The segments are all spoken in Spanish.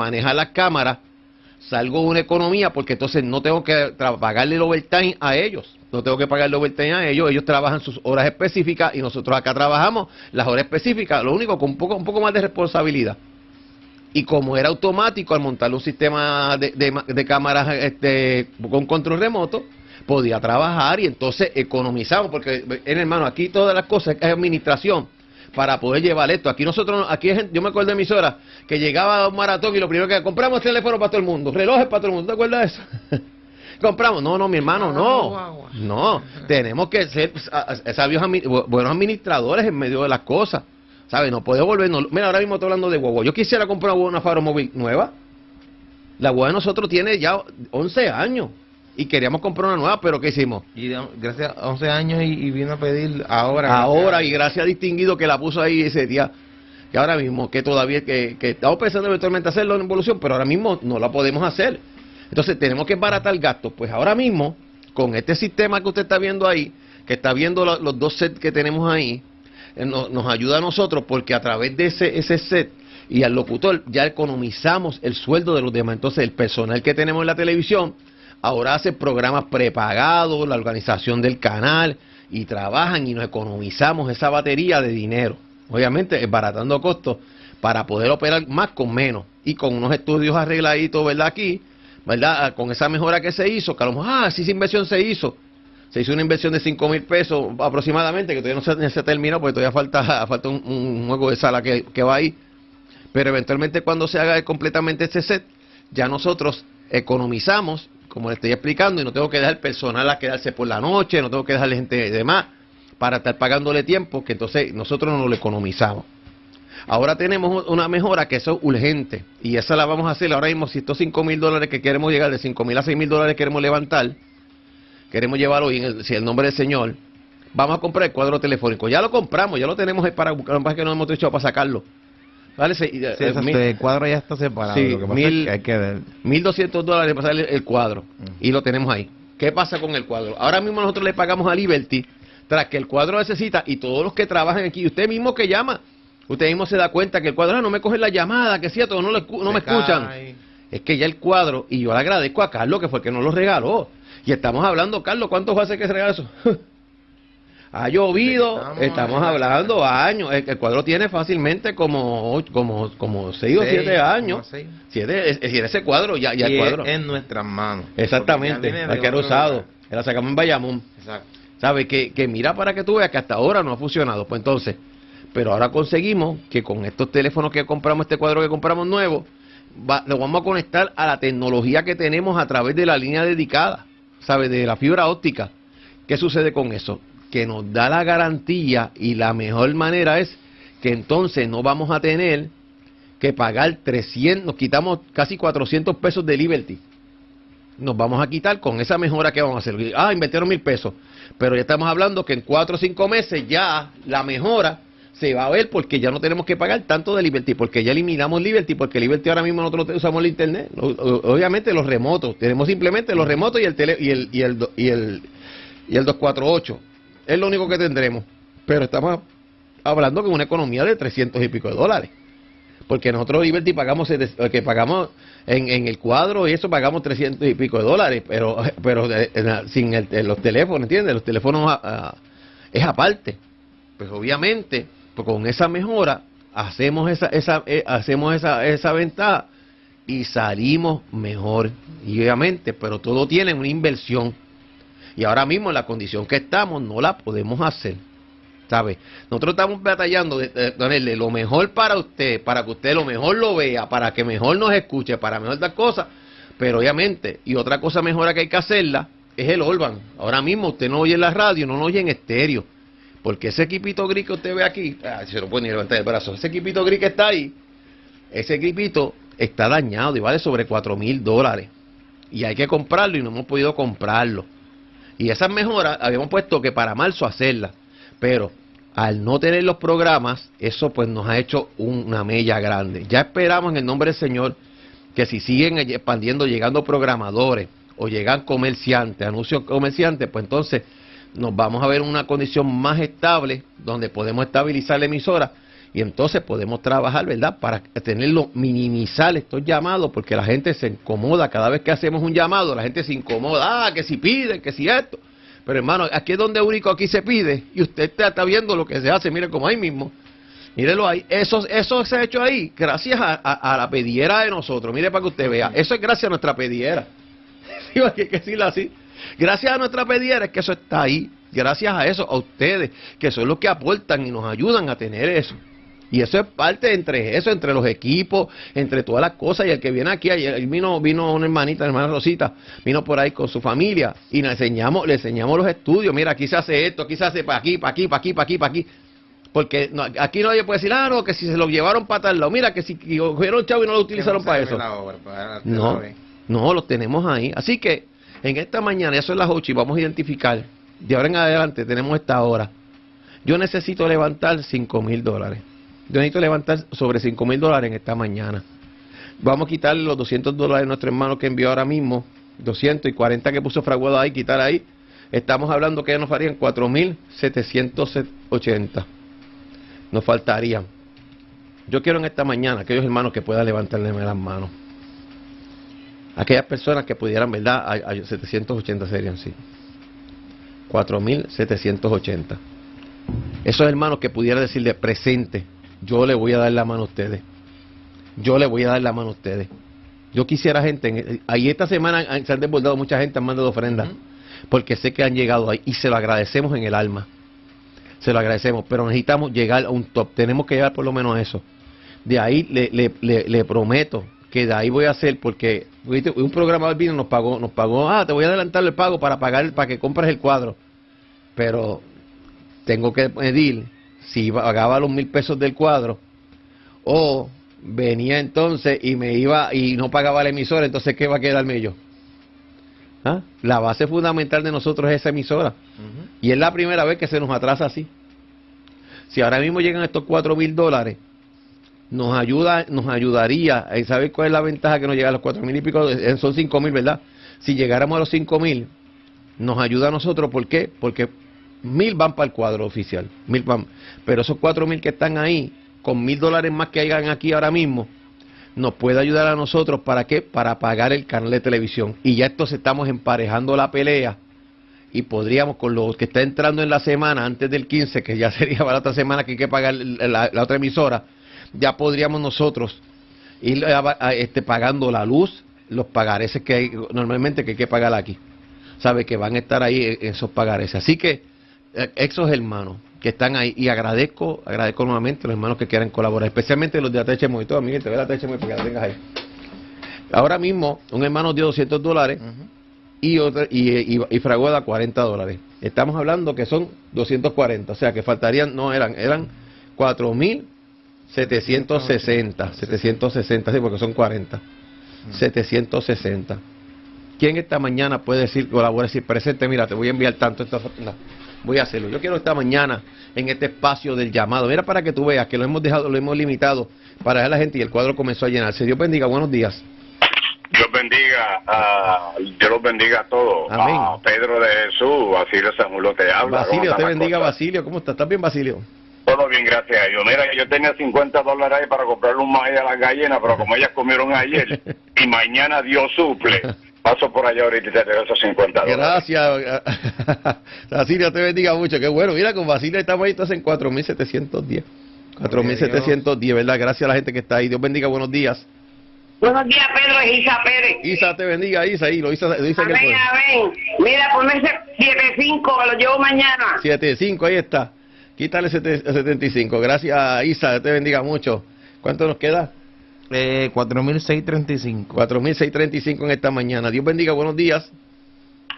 maneja las cámaras, salgo de una economía porque entonces no tengo que pagarle el overtime a ellos. No tengo que pagarle overtime a ellos, ellos trabajan sus horas específicas y nosotros acá trabajamos las horas específicas, lo único con un poco, un poco más de responsabilidad. Y como era automático al montar un sistema de, de cámaras este, con control remoto, podía trabajar y entonces economizamos, porque, hermano, aquí todas las cosas es administración para poder llevar esto. Aquí nosotros, aquí yo me acuerdo de emisora que llegaba a un maratón y lo primero que compramos teléfono para todo el mundo, relojes para todo el mundo, ¿te acuerdas de eso? compramos, no, no, mi hermano, no, no, tenemos que ser sabios, buenos administradores en medio de las cosas, ¿sabes? No puedo volvernos, mira, ahora mismo estoy hablando de guagua, yo quisiera comprar una Faro Móvil nueva, la guagua de nosotros tiene ya 11 años, y queríamos comprar una nueva, pero ¿qué hicimos? Y gracias a 11 años y, vino a pedir ahora. Ahora, y gracias a Distinguido que la puso ahí ese día, que ahora mismo, que todavía, que, que estamos pensando eventualmente hacerlo en evolución, pero ahora mismo no la podemos hacer. Entonces tenemos que baratar gasto. Pues ahora mismo, con este sistema que usted está viendo ahí, que está viendo los dos sets que tenemos ahí, eh, nos ayuda a nosotros porque a través de ese, ese set y al locutor ya economizamos el sueldo de los demás. Entonces el personal que tenemos en la televisión ahora hace programas prepagados, la organización del canal, y trabajan y nos economizamos esa batería de dinero. Obviamente, baratando costos para poder operar más con menos y con unos estudios arregladitos, ¿verdad? Aquí, ¿verdad? Ah, con esa mejora que se hizo, que a lo mejor, ah, sí, esa inversión se hizo. Se hizo una inversión de 5 mil pesos aproximadamente, que todavía no se, terminó, porque todavía falta, falta un, juego de sala que, que va ahí. Pero eventualmente cuando se haga completamente este set, ya nosotros economizamos como le estoy explicando, y no tengo que dejar personal a quedarse por la noche, no tengo que dejarle gente de más para estar pagándole tiempo, que entonces nosotros no lo economizamos. Ahora tenemos una mejora que eso es urgente, y esa la vamos a hacer ahora mismo. Si estos 5 mil dólares que queremos llegar, de 5 mil a 6 mil dólares queremos levantar, queremos llevarlo el, si el nombre del Señor, vamos a comprar el cuadro telefónico. Ya lo compramos, ya lo tenemos para buscar, que no hemos hecho para sacarlo. Vale, sí, el cuadro ya está separado. Sí, lo que mil, hay que ver. 1.200 dólares para salir el cuadro. Y lo tenemos ahí. ¿Qué pasa con el cuadro? Ahora mismo nosotros le pagamos a Liberty tras que el cuadro necesita y todos los que trabajan aquí, usted mismo que llama, usted mismo se da cuenta que el cuadro ah, no me coge la llamada, que es cierto, no, no me escuchan. Es que ya el cuadro, y yo le agradezco a Carlos que fue el que nos lo regaló. Y estamos hablando, Carlos, ¿cuántos hace que se regala eso? Ha llovido, estamos, hablando años. El, cuadro tiene fácilmente como como como seis, o siete años. Siete, es, ese cuadro ya, ya el cuadro. en nuestras manos. Exactamente, hay que usado. La sacamos en Bayamón. Exacto. ¿Sabe? Que, que mira para que tú veas que hasta ahora no ha funcionado. Pues entonces, pero ahora conseguimos que con estos teléfonos que compramos, este cuadro que compramos nuevo, lo vamos a conectar a la tecnología que tenemos a través de la línea dedicada, ¿sabe? De la fibra óptica. ¿Qué sucede con eso? Que nos da la garantía y la mejor manera es que entonces no vamos a tener que pagar 300, nos quitamos casi 400 pesos de Liberty. Nos vamos a quitar con esa mejora que vamos a hacer. Ah, invirtieron mil pesos. Pero ya estamos hablando que en cuatro o cinco meses ya la mejora se va a ver porque ya no tenemos que pagar tanto de Liberty, porque ya eliminamos Liberty, porque Liberty ahora mismo nosotros usamos el Internet. Obviamente los remotos, tenemos simplemente los remotos y el, tele, y el, y el, y el, y el 248 es lo único que tendremos. Pero estamos hablando con una economía de 300 y pico de dólares. Porque nosotros Liberty pagamos, que pagamos en, el cuadro y eso pagamos 300 y pico de dólares, pero pero sin los teléfonos, ¿entiendes? Los teléfonos ah, ah, es aparte. Pues obviamente, pues con esa mejora hacemos esa, esa eh, hacemos esa, esa ventaja y salimos mejor. Y obviamente, pero todo tiene una inversión. Y ahora mismo en la condición que estamos no la podemos hacer. ¿Sabe? Nosotros estamos batallando de, ponerle lo mejor para usted, para que usted lo mejor lo vea, para que mejor nos escuche, para mejor dar cosas. Pero obviamente, y otra cosa mejor que hay que hacerla, es el Orban. Ahora mismo usted no oye en la radio, no lo oye en estéreo. Porque ese equipito gris que usted ve aquí, ah, se lo puede ni levantar el brazo, ese equipito gris que está ahí, ese equipito está dañado y vale sobre 4 mil dólares. Y hay que comprarlo y no hemos podido comprarlo. Y esas mejoras habíamos puesto que para marzo hacerlas, pero al no tener los programas, eso pues nos ha hecho una mella grande. Ya esperamos en el nombre del Señor que si siguen expandiendo, llegando programadores o llegan comerciantes, anuncios comerciantes, pues entonces nos vamos a ver una condición más estable donde podemos estabilizar la emisora Y entonces podemos trabajar, ¿verdad? Para tenerlo, minimizar estos llamados, porque la gente se incomoda cada vez que hacemos un llamado, la gente se incomoda, ah, que si piden, que si esto. Pero hermano, aquí es donde único aquí se pide, y usted está, viendo lo que se hace, mire como ahí mismo. Mírelo ahí, eso, eso se ha hecho ahí, gracias a, la pediera de nosotros. Mire para que usted vea, eso es gracias a nuestra pediera. hay que decirlo así. Gracias a nuestra pediera es que eso está ahí. Gracias a eso, a ustedes, que son los que aportan y nos ayudan a tener eso. Y eso es parte entre eso, entre los equipos, entre todas las cosas. Y el que viene aquí, ayer vino, vino una hermanita, hermana Rosita, vino por ahí con su familia y le enseñamos, le enseñamos los estudios. Mira, aquí se hace esto, aquí se hace para aquí, para aquí, para aquí, para aquí, para aquí. Porque aquí nadie puede decir, ah, no, que si se lo llevaron para tal lado, mira, que si cogieron chavo y no lo utilizaron para eso. no, no, lo tenemos ahí. Así que en esta mañana, eso es las 8 y vamos a identificar, de ahora en adelante tenemos esta hora. Yo necesito levantar 5 mil dólares. Yo necesito levantar sobre 5 mil dólares en esta mañana. Vamos a quitarle los 200 dólares a nuestro hermano que envió ahora mismo, 240 que puso fraguado ahí, quitar ahí. Estamos hablando que nos farían 4.780. Nos faltarían. Yo quiero en esta mañana aquellos hermanos que puedan levantarle las manos. Aquellas personas que pudieran, ¿verdad? A, 780 serían, sí. 4.780. Esos hermanos que pudieran decirle presente yo le voy a dar la mano a ustedes. Yo le voy a dar la mano a ustedes. Yo quisiera gente, ahí esta semana se han desbordado mucha gente, han mandado ofrendas, porque sé que han llegado ahí y se lo agradecemos en el alma. Se lo agradecemos, pero necesitamos llegar a un top, tenemos que llegar por lo menos a eso. De ahí le, le, le, prometo que de ahí voy a hacer, porque un programador vino nos pagó, nos pagó, ah, te voy a adelantar el pago para pagar, para que compres el cuadro. Pero tengo que pedir si pagaba los mil pesos del cuadro, o venía entonces y me iba y no pagaba la emisora, entonces ¿qué va a quedarme yo? ¿Ah? La base fundamental de nosotros es esa emisora. Y es la primera vez que se nos atrasa así. Si ahora mismo llegan estos cuatro mil dólares, nos ayuda, nos ayudaría, ¿sabes cuál es la ventaja que nos llega a los cuatro mil y pico? Eh, son cinco mil, ¿verdad? Si llegáramos a los cinco mil, nos ayuda a nosotros, ¿por qué? Porque mil van para el cuadro oficial, mil van. Pero esos cuatro mil que están ahí, con mil dólares más que hayan aquí ahora mismo, nos puede ayudar a nosotros para qué? Para pagar el canal de televisión. Y ya se estamos emparejando la pelea y podríamos con lo que está entrando en la semana antes del 15, que ya sería para la otra semana que hay que pagar la, otra emisora, ya podríamos nosotros ir este, pagando la luz, los pagares que hay, normalmente que hay que pagar aquí. Sabe que van a estar ahí esos pagares. Así que eh, esos hermanos que están ahí y agradezco, agradezco nuevamente a los hermanos que quieran colaborar, especialmente los de ATH Monitor, Miguel, te ve la ATH Monitor para que la tengas ahí. Ahora mismo, un hermano dio 200 dólares y, otra, y, y, y 40 dólares. Estamos hablando que son 240, o sea que faltarían, no eran, eran 4.760, 760, sí, porque son 40. 760. ¿Quién esta mañana puede decir, colabora, decir presente, mira, te voy a enviar tanto esta voy a hacerlo. Yo quiero esta mañana en este espacio del llamado. Mira para que tú veas que lo hemos dejado, lo hemos limitado para la gente y el cuadro comenzó a llenarse. Dios bendiga, buenos días. Dios bendiga, a, Dios los bendiga a todos. Amén. A Pedro de Jesús, Basilio Samulo te habla. Basilio, te bendiga, Basilio. ¿Cómo estás? ¿Estás bien, Basilio? Todo bien, gracias a Dios. Mira, yo tenía 50 dólares ahí para comprarle un maíz a las gallinas, pero como ellas comieron ayer y mañana Dios suple. Paso por allá ahorita y te regreso 50 dólares. Gracias. Basilio, te bendiga mucho. Qué bueno. Mira, con Basilio estamos ahí entonces en 4.710. 4.710, ¿verdad? Gracias a la gente que está ahí. Dios bendiga. Buenos días. Buenos días, Pedro. Es Isa Pérez. Isa, te bendiga, Isa. Ahí lo Isa, lo Isa amén, que amén. Mira, ponme ese 7.5, lo llevo mañana. 7.5, ahí está. Quítale 75. Gracias, Isa. Te bendiga mucho. ¿Cuánto nos queda? Eh, 4.635. 4.635 en esta mañana. Dios bendiga, buenos días.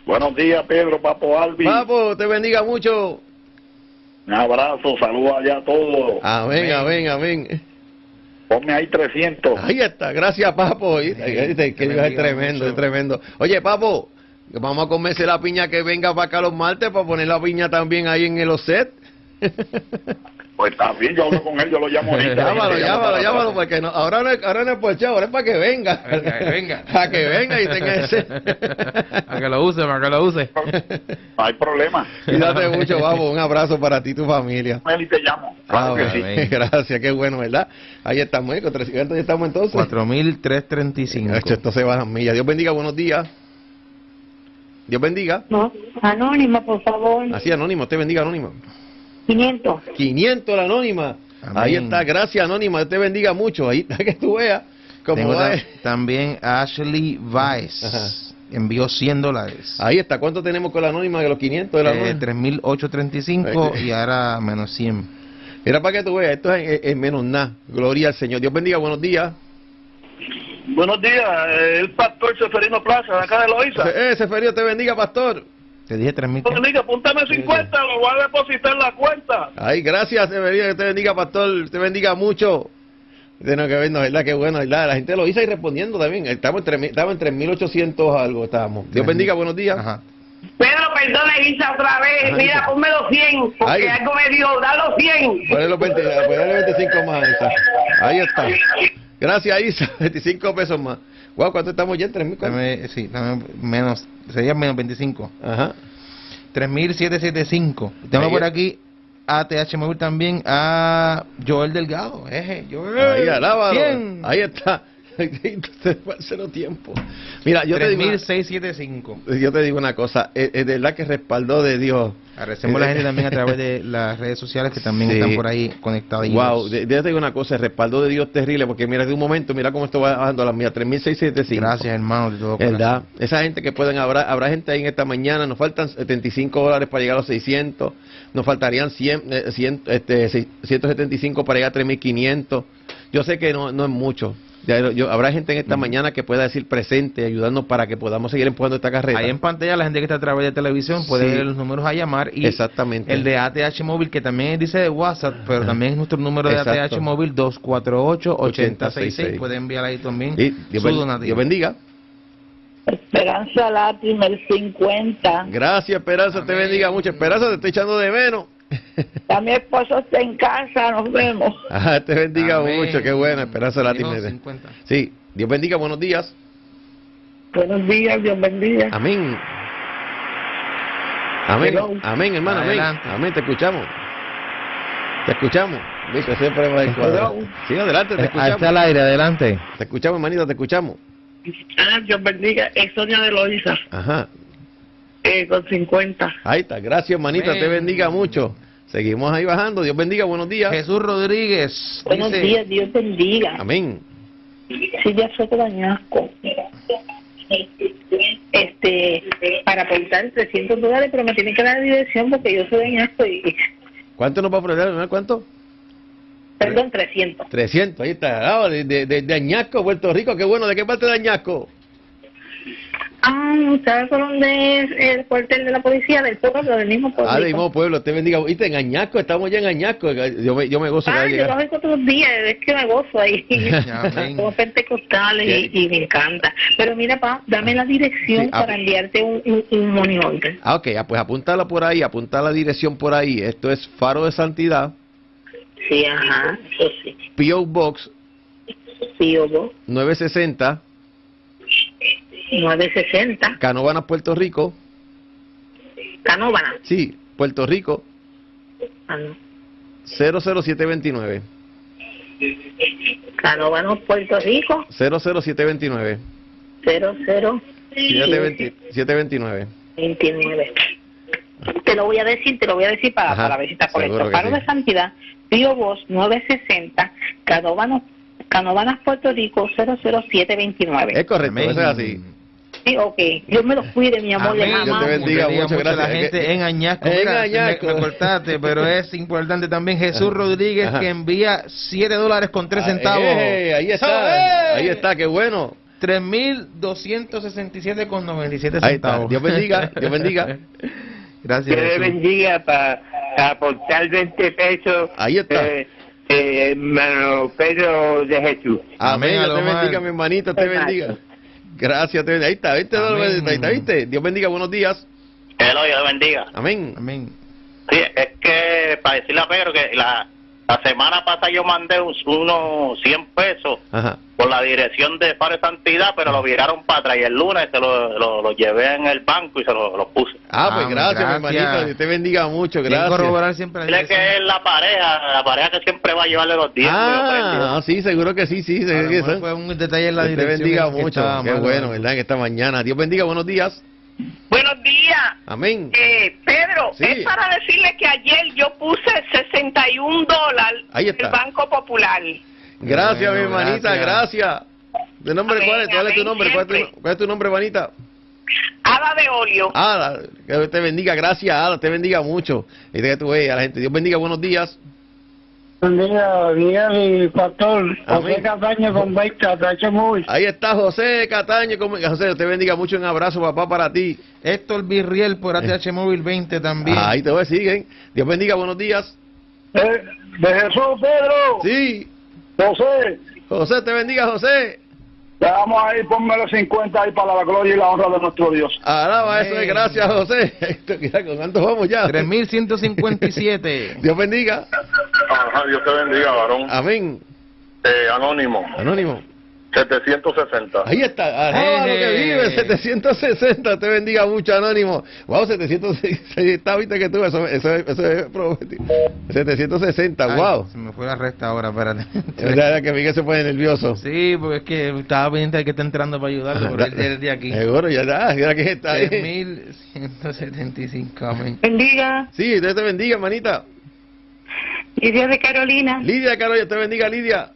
Buenos días, Pedro, Papo Albi. Papo, te bendiga mucho. Un abrazo, saludos allá a todos. Amén, amén, amén. Ponme ahí 300. Ahí está, gracias, Papo. que es tremendo, es tremendo. Oye, Papo, vamos a comerse la piña que venga para acá los martes para poner la piña también ahí en el OSET. Pues está bien, yo hablo con él, yo lo llamo ahorita. Llámalo, llámalo, para llámalo, porque no, ahora no, es- ahora no es por chavo, ahora es para que venga. Venga, que venga. Para que venga y tenga ese. Para que lo use, para que lo use. No hay problema. Cuídate mucho, vamos. Un abrazo para ti y tu familia. Él y te llamo. Claro Ah, que bueno, sí. Gracias, qué bueno, ¿verdad? Ahí estamos, ¿eh? Con 300 ya estamos entonces. 4.335. Hacho, Esto se va a las millas. Dios bendiga, buenos días. Dios bendiga. No, anónima, por favor. Así, anónimo, te bendiga, anónimo. 500. 500 la anónima. Amén. Ahí está, gracias, anónima. Dios te bendiga mucho. Ahí está que tú veas cómo Tengo va. ta- también Ashley Vice. Ajá. Envió 100 dólares. Ahí está, ¿cuánto tenemos con la anónima de los 500 de la Eh, anónima? 3.835 y ahora menos 100. Mira para que tú veas, esto es en, en menos nada. Gloria al Señor. Dios bendiga, buenos días. Buenos días, eh, el pastor Seferino Plaza, de acá de Loíza. Eh, Seferio, te bendiga, pastor. Te dije 3.000. Buenos días, apúntame 50, lo voy a depositar en la cuenta. Ay, gracias, Seferino, que te bendiga, pastor. Te bendiga mucho. Tenemos que vernos, ¿verdad? Qué bueno, ¿verdad? La gente lo hizo y respondiendo también. Estamos en 3.000 estamos en 3.800 algo, estábamos. Dios bendiga, buenos días. Ajá. Pedro, perdona, Isa, otra vez. Ajá, Mira, Isa. ponme los 100, porque Ay. algo me dio, da los 100. Ponle los 20, ponle 25 más a esa. Ahí está. Gracias, Isa. 25 pesos más. Guau, ¿cuánto estamos ya? ¿En 3.000? ¿cuánto? Dame- sí, dame menos, sería menos 25. Ajá. 3.775. Tengo por aquí a TH Móvil también a Joel Delgado. Eje, Joel. Ahí, alábalo. Ahí está. No tiempo. Mira, yo te digo... una- 3.675. Yo te digo una cosa, es, es de verdad que respaldó de Dios. Agradecemos a la gente también a través de las redes sociales que también Sí. están por ahí conectados. Wow, de, de- te digo una cosa, el respaldo de Dios terrible, porque mira, de un momento, mira cómo esto va bajando a las mías, 3.675. Gracias, hermano, de todo. ¿Verdad? Esa gente que pueden, habrá, habrá gente ahí en esta mañana, nos faltan 75 dólares para llegar a los 600, nos faltarían 100, eh, 100, este, 175 para llegar a 3.500. Yo sé que no, no es mucho. Ya, yo- habrá gente en esta mañana que pueda decir presente, ayudarnos para que podamos seguir empujando esta carrera. Ahí en pantalla la gente que está a través de televisión puede Sí. ver los números a llamar y Exactamente. el de ATH móvil que también dice de WhatsApp, pero también es nuestro número de Exacto. ATH móvil 248-8066. 8066. Puede enviar ahí también Y Dios, su donativo. Dios bendiga. Esperanza Latimer 50. Gracias, Esperanza, te bendiga mucho. Esperanza, te estoy echando de menos. Ya mi esposo está en casa, nos vemos. Ajá, te bendiga Amén. mucho, qué bueno, Esperanza Latina. 50. Sí, Dios bendiga, buenos días. Buenos días, Dios bendiga. Amén. Amén, Hello. amén, hermano, amén. Adelante. Amén, te escuchamos. Te escuchamos. Viste, siempre va cuadro. Sí, adelante, te Eh, Está al escuchamos. aire, adelante. Te escuchamos, hermanita, te escuchamos. Ah, Dios bendiga. Es Sonia de Loiza, Ajá, eh, con 50. ahí está. Gracias, hermanita, te bendiga mucho. Seguimos ahí bajando. Dios bendiga, buenos días. Jesús Rodríguez Buenos dice, días, Dios bendiga. Amén. Silvia Soto Dañasco. Este, para aportar 300 dólares, pero me tienen que dar la dirección porque yo soy de Añasco y, ¿Cuánto nos va a ofrecer? hermano? ¿Cuánto? perdón, 300. 300, ahí está. Ah, de, de, de, de Añasco, Puerto Rico. Qué bueno. ¿De qué parte de Añasco? ¿Ustedes fueron de el cuartel de la policía del pueblo, del mismo pueblo? Ah, de mismo pueblo, te bendiga. Viste, en Añasco, estamos ya en Añasco. Yo me, yo me gozo Ah, yo oigo todos los días, es que me gozo ahí. Somos pentecostales y, y me encanta. Pero mira, pa, dame la dirección Sí, ah. para enviarte un, un, un money order. Ah, ok, ah, pues apúntala por ahí, apunta la dirección por ahí. Esto es Faro de Santidad, Sí, ajá, eso sí. P.O. Box Sí, Obo, 960, 960, Canóvanas, Puerto Rico. Canóvana. Sí, Puerto Rico, Ah, no. 00729. Canóvano, Puerto Rico, 00729. 0029. 729. Te lo voy a decir, te lo voy a decir para, Ajá, para ver si está correcto. Paro sí. de Santidad, Pío Voz 960, Canóvanos, Canóvanas, Puerto Rico 00729. Es correcto, eso es así. Sí, ok. Dios me lo cuide, mi amor, Amén. Dios te bendiga. Muchas mucho a la gracias. gente en Añasco. En Mira, Añasco. Me, me cortaste, pero es importante también Jesús Rodríguez Ajá. que envía 7 dólares con 3 centavos. Eh, ahí está, ahí está, qué bueno. 3.267 con 97 Ahí está. centavos. Dios bendiga, Dios bendiga. Gracias. Jesús. bendiga para aportar 20 pesos. Ahí está. Eh, eh, hermano Pedro de Jesús. Amén, Amén, Dios te bendiga, mi hermanito, te bendiga. Gracias, te bendiga. Ahí está, ¿viste? Amén. Ahí está, ¿viste? Dios bendiga, buenos días. Hello, Dios bendiga. Amén. Amén. Sí, es que para decirle a Pedro que la, La semana pasada yo mandé un- unos 100 pesos Ajá. por la dirección de Faro de Santidad, pero lo viraron para atrás y el lunes se lo, lo, lo llevé en el banco y se lo, lo puse. Ah, pues Ah, gracias, mi gracias. hermanito. Dios te bendiga mucho, que gracias. corroborar siempre la Dile que es la pareja, la pareja que siempre va a llevarle los dientes. Ah, sí, seguro que sí, sí. Seguro que fue un detalle en la Dios te dirección. bendiga que mucho. Qué bueno, ¿verdad? En esta mañana. Dios bendiga, buenos días. Buenos días. Amén. Eh, Pedro, Sí. es para decirle que ayer yo puse 61 dólares el Banco Popular. Gracias, Bueno, mi hermanita, gracias. ¿De nombre Amén, cuál es? ¿Cuál es tu nombre? ¿Cuál es siempre. tu, cuál es tu nombre, hermanita? Ada de óleo. Ada, que Dios te bendiga, gracias, Ada, te bendiga mucho. Y que tú veas a la gente. Dios bendiga, buenos días. Buen día, Miguel y Pastor. Amén. José Castaño con Trache Móvil. Ahí está José Cataño. como- José, te bendiga mucho. Un abrazo, papá, para ti. Héctor Virriel por ATH Móvil 20 también. Ahí te voy, siguen. Dios bendiga, buenos días. Eh, de Jesús, Pedro. Sí, José, José, te bendiga, José. Le vamos a ir, ponme los 50 ahí para la gloria y la honra de nuestro Dios. Alaba eso, es gracias, José. ¿Con cuántos vamos ya? 3157. Dios bendiga. Ajá, Dios te bendiga, varón. Amén. Eh, anónimo, Anónimo. 760. Ahí está, alaba lo que vive, 760, te bendiga mucho, Anónimo. Wow, 760, viste que tú, eso, eso, eso es prometido. 760, Ay, wow. Se me fue la resta ahora, espérate. Es verdad que Miguel se pone nervioso. Sí, porque es que estaba pendiente de que está entrando para ayudarlo, pero él es de aquí. Seguro, ya está, mira que está ahí. 3175, amén. Bendiga. Sí, Dios te bendiga, hermanita. Lidia de Carolina, Lidia, Carol, Dios te bendiga, Lidia.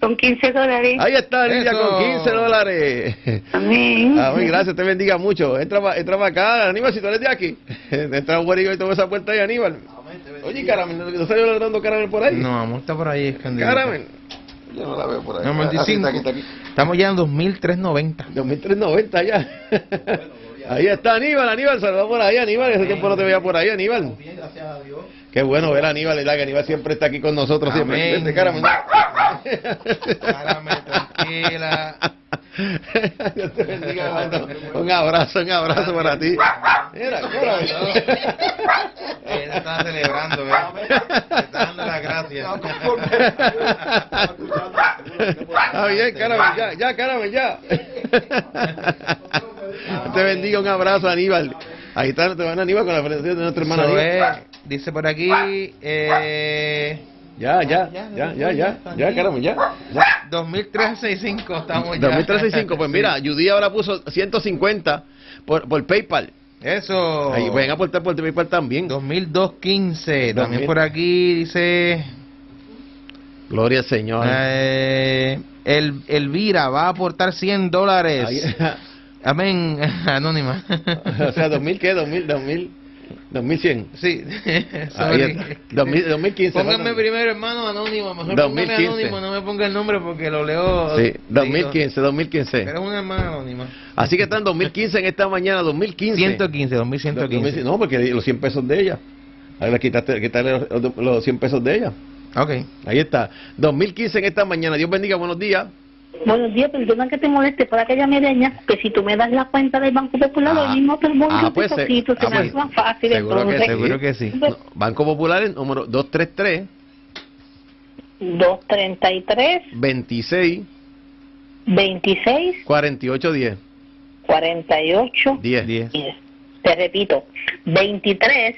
Con 15 dólares. Ahí está, Lidia, Eso. con 15 dólares. Amén. Amén, gracias, te bendiga mucho. Entra, pa- entra para acá, Aníbal, si tú eres de aquí. Entra un güerito y toma esa puerta ahí, Aníbal. Oye, Caramel, ¿no, salió dando Caramel por ahí? No, amor, está por ahí escondido. Caramel. Yo no la veo por ahí. No, 25. Aquí está, aquí, está aquí. Estamos ya en 2390. 2390 ya. ahí está Aníbal, Aníbal, saluda por ahí, Aníbal. Ese tiempo no te veía por ahí, Aníbal. Qué bueno ver a Aníbal, ¿verdad? Que Aníbal siempre está aquí con nosotros. Siempre. Amén. Vente, Caramel. Caramel, tranquila. Dios te bendiga, hermano. Un abrazo, un abrazo para ti. Mira. Él está celebrando, ¿verdad? Está dando las gracias. Está bien, ya, ya, Caramel, ya. Te bendiga, un abrazo, Aníbal. Ahí está, te van Aníbal con la presentación de nuestra hermana Aníbal. Dice por aquí, eh, Ya, ya, ya, ya, ya, ya, Caramel, ya. ya. 2365 estamos ya. 2365, pues mira, Judy ahora puso 150 por, por PayPal. Eso. Ahí pueden aportar por PayPal también. 2215. 2000. También por aquí dice, Gloria al Señor. eh, el Elvira va a aportar 100 dólares. Amén, anónima. o sea, 2000 qué, 2000, 2000, 2100. Sí, sorry. está. 2000, 2015. Pónganme faltan- primero, hermano, anónimo. Mejor 2015. póngame anónimo, no me ponga el nombre porque lo leo. Sí, digo, 2015, 2015. Pero es una hermana anónima. Así que están 2015 en esta mañana, 2015. 115, 2115. No, porque los 100 pesos de ella. Ahí le quitaste, quitarle los, los 100 pesos de ella. Ok. Ahí está. 2015 en esta mañana. Dios bendiga, buenos días. Buenos días, perdona que te moleste para aquella mereña, que si tú me das la cuenta del Banco Popular, Ah, hoy mismo te voy ah, pues, se ah, me pues, hace más fácil. seguro que. Seguro que sí. No, Banco Popular, el número 233 233 26 26 48 10. 48 10. 10. 10. Te repito, 23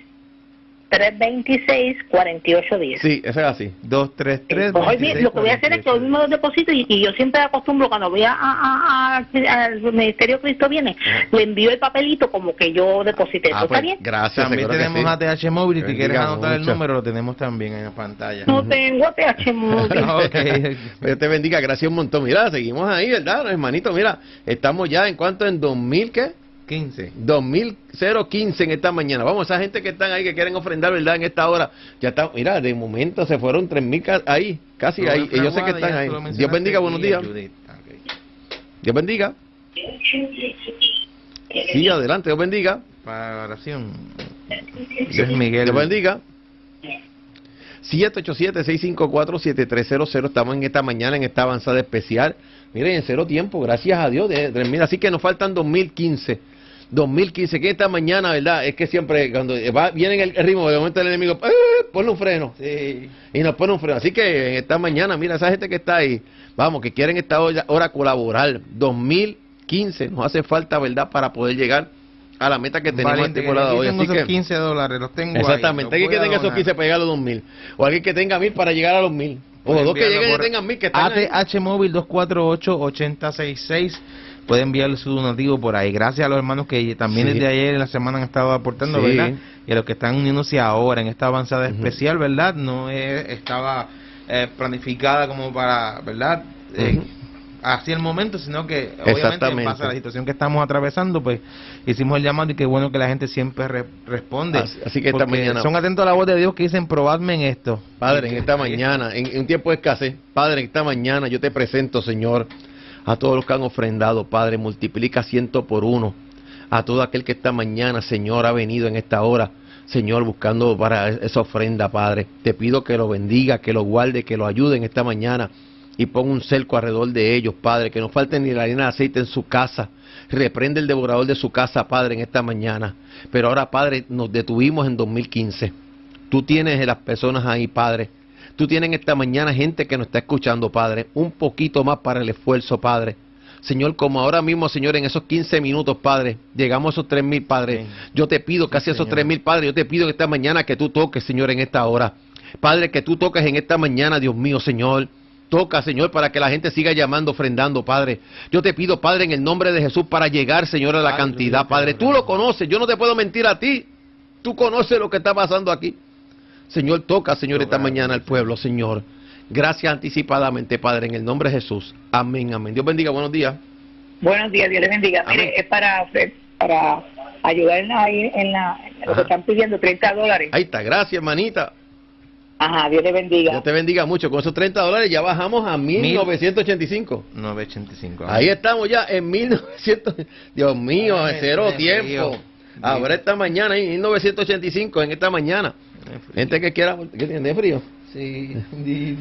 326 48 10. Sí, eso es así. 233. Pues hoy mi- lo que voy a hacer es que hoy mismo los deposito y, y yo siempre acostumbro cuando voy a, a- a- a- al Ministerio Cristo viene, le envío el papelito como que yo deposité. ¿Eso Ah, está pues, bien? gracias. También tenemos sí. ATH móvil y si quieres anotar el número lo tenemos también en la pantalla. No tengo ATH móvil. Dios te bendiga, gracias un montón. Mira, seguimos ahí, ¿verdad, hermanito? Mira, estamos ya en cuanto en 2000, ¿qué? 15. 2015 en esta mañana. Vamos, esa gente que están ahí, que quieren ofrendar, ¿verdad? En esta hora. Ya está, mira, de momento se fueron 3000 ca- ahí, casi ahí. Y yo sé que están ahí. Dios bendiga, buenos días. Dios bendiga. Sí, adelante, Dios bendiga. Para oración. Dios Miguel. Dios bendiga. 787-654-7300. Estamos en esta mañana, en esta avanzada especial. Miren, en cero tiempo, gracias a Dios. de- de- mira, así que nos faltan 2015. 2015, que esta mañana, ¿verdad? Es que siempre cuando va, viene el ritmo, de momento el enemigo, ¡eh! ponle un freno. Sí. Y nos pone un freno. Así que en esta mañana, mira, esa gente que está ahí, vamos, que quieren esta hora, colaborar. 2015 nos hace falta, ¿verdad?, para poder llegar a la meta que tenemos estipulada hoy. tengo Así esos que, 15 dólares, los tengo ahí, exactamente. los Alguien que tenga esos donar. 15 para llegar a los 2000. O alguien que tenga 1000 para llegar a los 1000. O dos que lleguen y tengan 1000 que están ahí. ATH Móvil 248-8066. Puede enviar su donativo por ahí. Gracias a los hermanos que también Sí. desde ayer en la semana han estado aportando, Sí. ¿verdad? Y a los que están uniéndose ahora en esta avanzada especial, ¿verdad? No es- estaba eh, planificada como para, ¿verdad? Eh, así el momento, sino que obviamente en base a la situación que estamos atravesando, pues hicimos el llamado y qué bueno que la gente siempre re- responde. Así- así que esta mañana- son atentos a la voz de Dios que dicen, probadme en esto. Padre, en esta mañana, en, en un tiempo de escasez, Padre, en esta mañana yo te presento, Señor, a todos los que han ofrendado, Padre, multiplica ciento por uno. A todo aquel que esta mañana, Señor, ha venido en esta hora, Señor, buscando para esa ofrenda, Padre. Te pido que lo bendiga, que lo guarde, que lo ayude en esta mañana y ponga un cerco alrededor de ellos, Padre, que no falte ni la harina de aceite en su casa. Reprende el devorador de su casa, Padre, en esta mañana. Pero ahora, Padre, nos detuvimos en 2015. Tú tienes a las personas ahí, Padre. Tú tienes esta mañana gente que nos está escuchando, Padre. Un poquito más para el esfuerzo, Padre. Señor, como ahora mismo, Señor, en esos 15 minutos, Padre, llegamos a esos tres mil, Padre. Sí. Yo te pido, casi esos Señor. tres mil, Padre, yo te pido que esta mañana que tú toques, Señor, en esta hora. Padre, que tú toques en esta mañana, Dios mío, Señor. Toca, Señor, para que la gente siga llamando, ofrendando, Padre. Yo te pido, Padre, en el nombre de Jesús, para llegar, Señor, a la Padre, cantidad. Padre. Tú lo conoces, yo no te puedo mentir a ti. Tú conoces lo que está pasando aquí. Señor, toca, Señor, esta mañana al pueblo, Señor. Gracias anticipadamente, Padre, en el nombre de Jesús. Amén, amén. Dios bendiga, buenos días. Buenos días, Dios les bendiga. Amén. Mire, es para, para ayudar ahí en, la, en lo que están pidiendo, 30 dólares. Ahí está, gracias, hermanita. Ajá, Dios les bendiga. Dios te bendiga mucho. Con esos 30 dólares ya bajamos a 1985. 985. Ahí estamos ya en 1900. Dios mío, Ay, cero tiempo. Ahora esta mañana, en 1985, en esta mañana. Gente que quiera. ¿Qué tiene frío? Sí,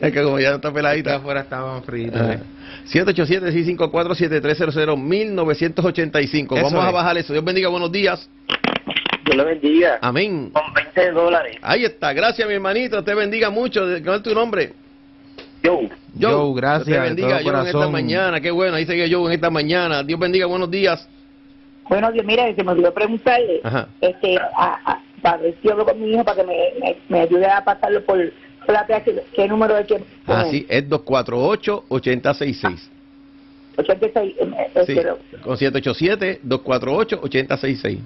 Es que como ya está peladita. afuera estaban fritos. Ah. 787-654-7300, 1985. Eso Vamos a es. bajar eso. Dios bendiga, buenos días. Dios le bendiga. Amén. Con 20 dólares. Ahí está. Gracias, mi hermanito. Te bendiga mucho. ¿Cuál es tu nombre? Yo. Joe, gracias, Dios te de bendiga, todo Joe, en esta corazón. mañana. Qué bueno. Ahí sigue Joe en esta mañana. Dios bendiga, buenos días. Bueno, Dios, mira, se me olvidó preguntarle, Ajá. este, a, a, para ver si hablo con mi hijo para que me, me, me ayude a pasarlo por, por la PH, ¿qué número hay que Ah, sí, es 248-8066. 86, eh, eh, Sí, pero- con 787-248-8066.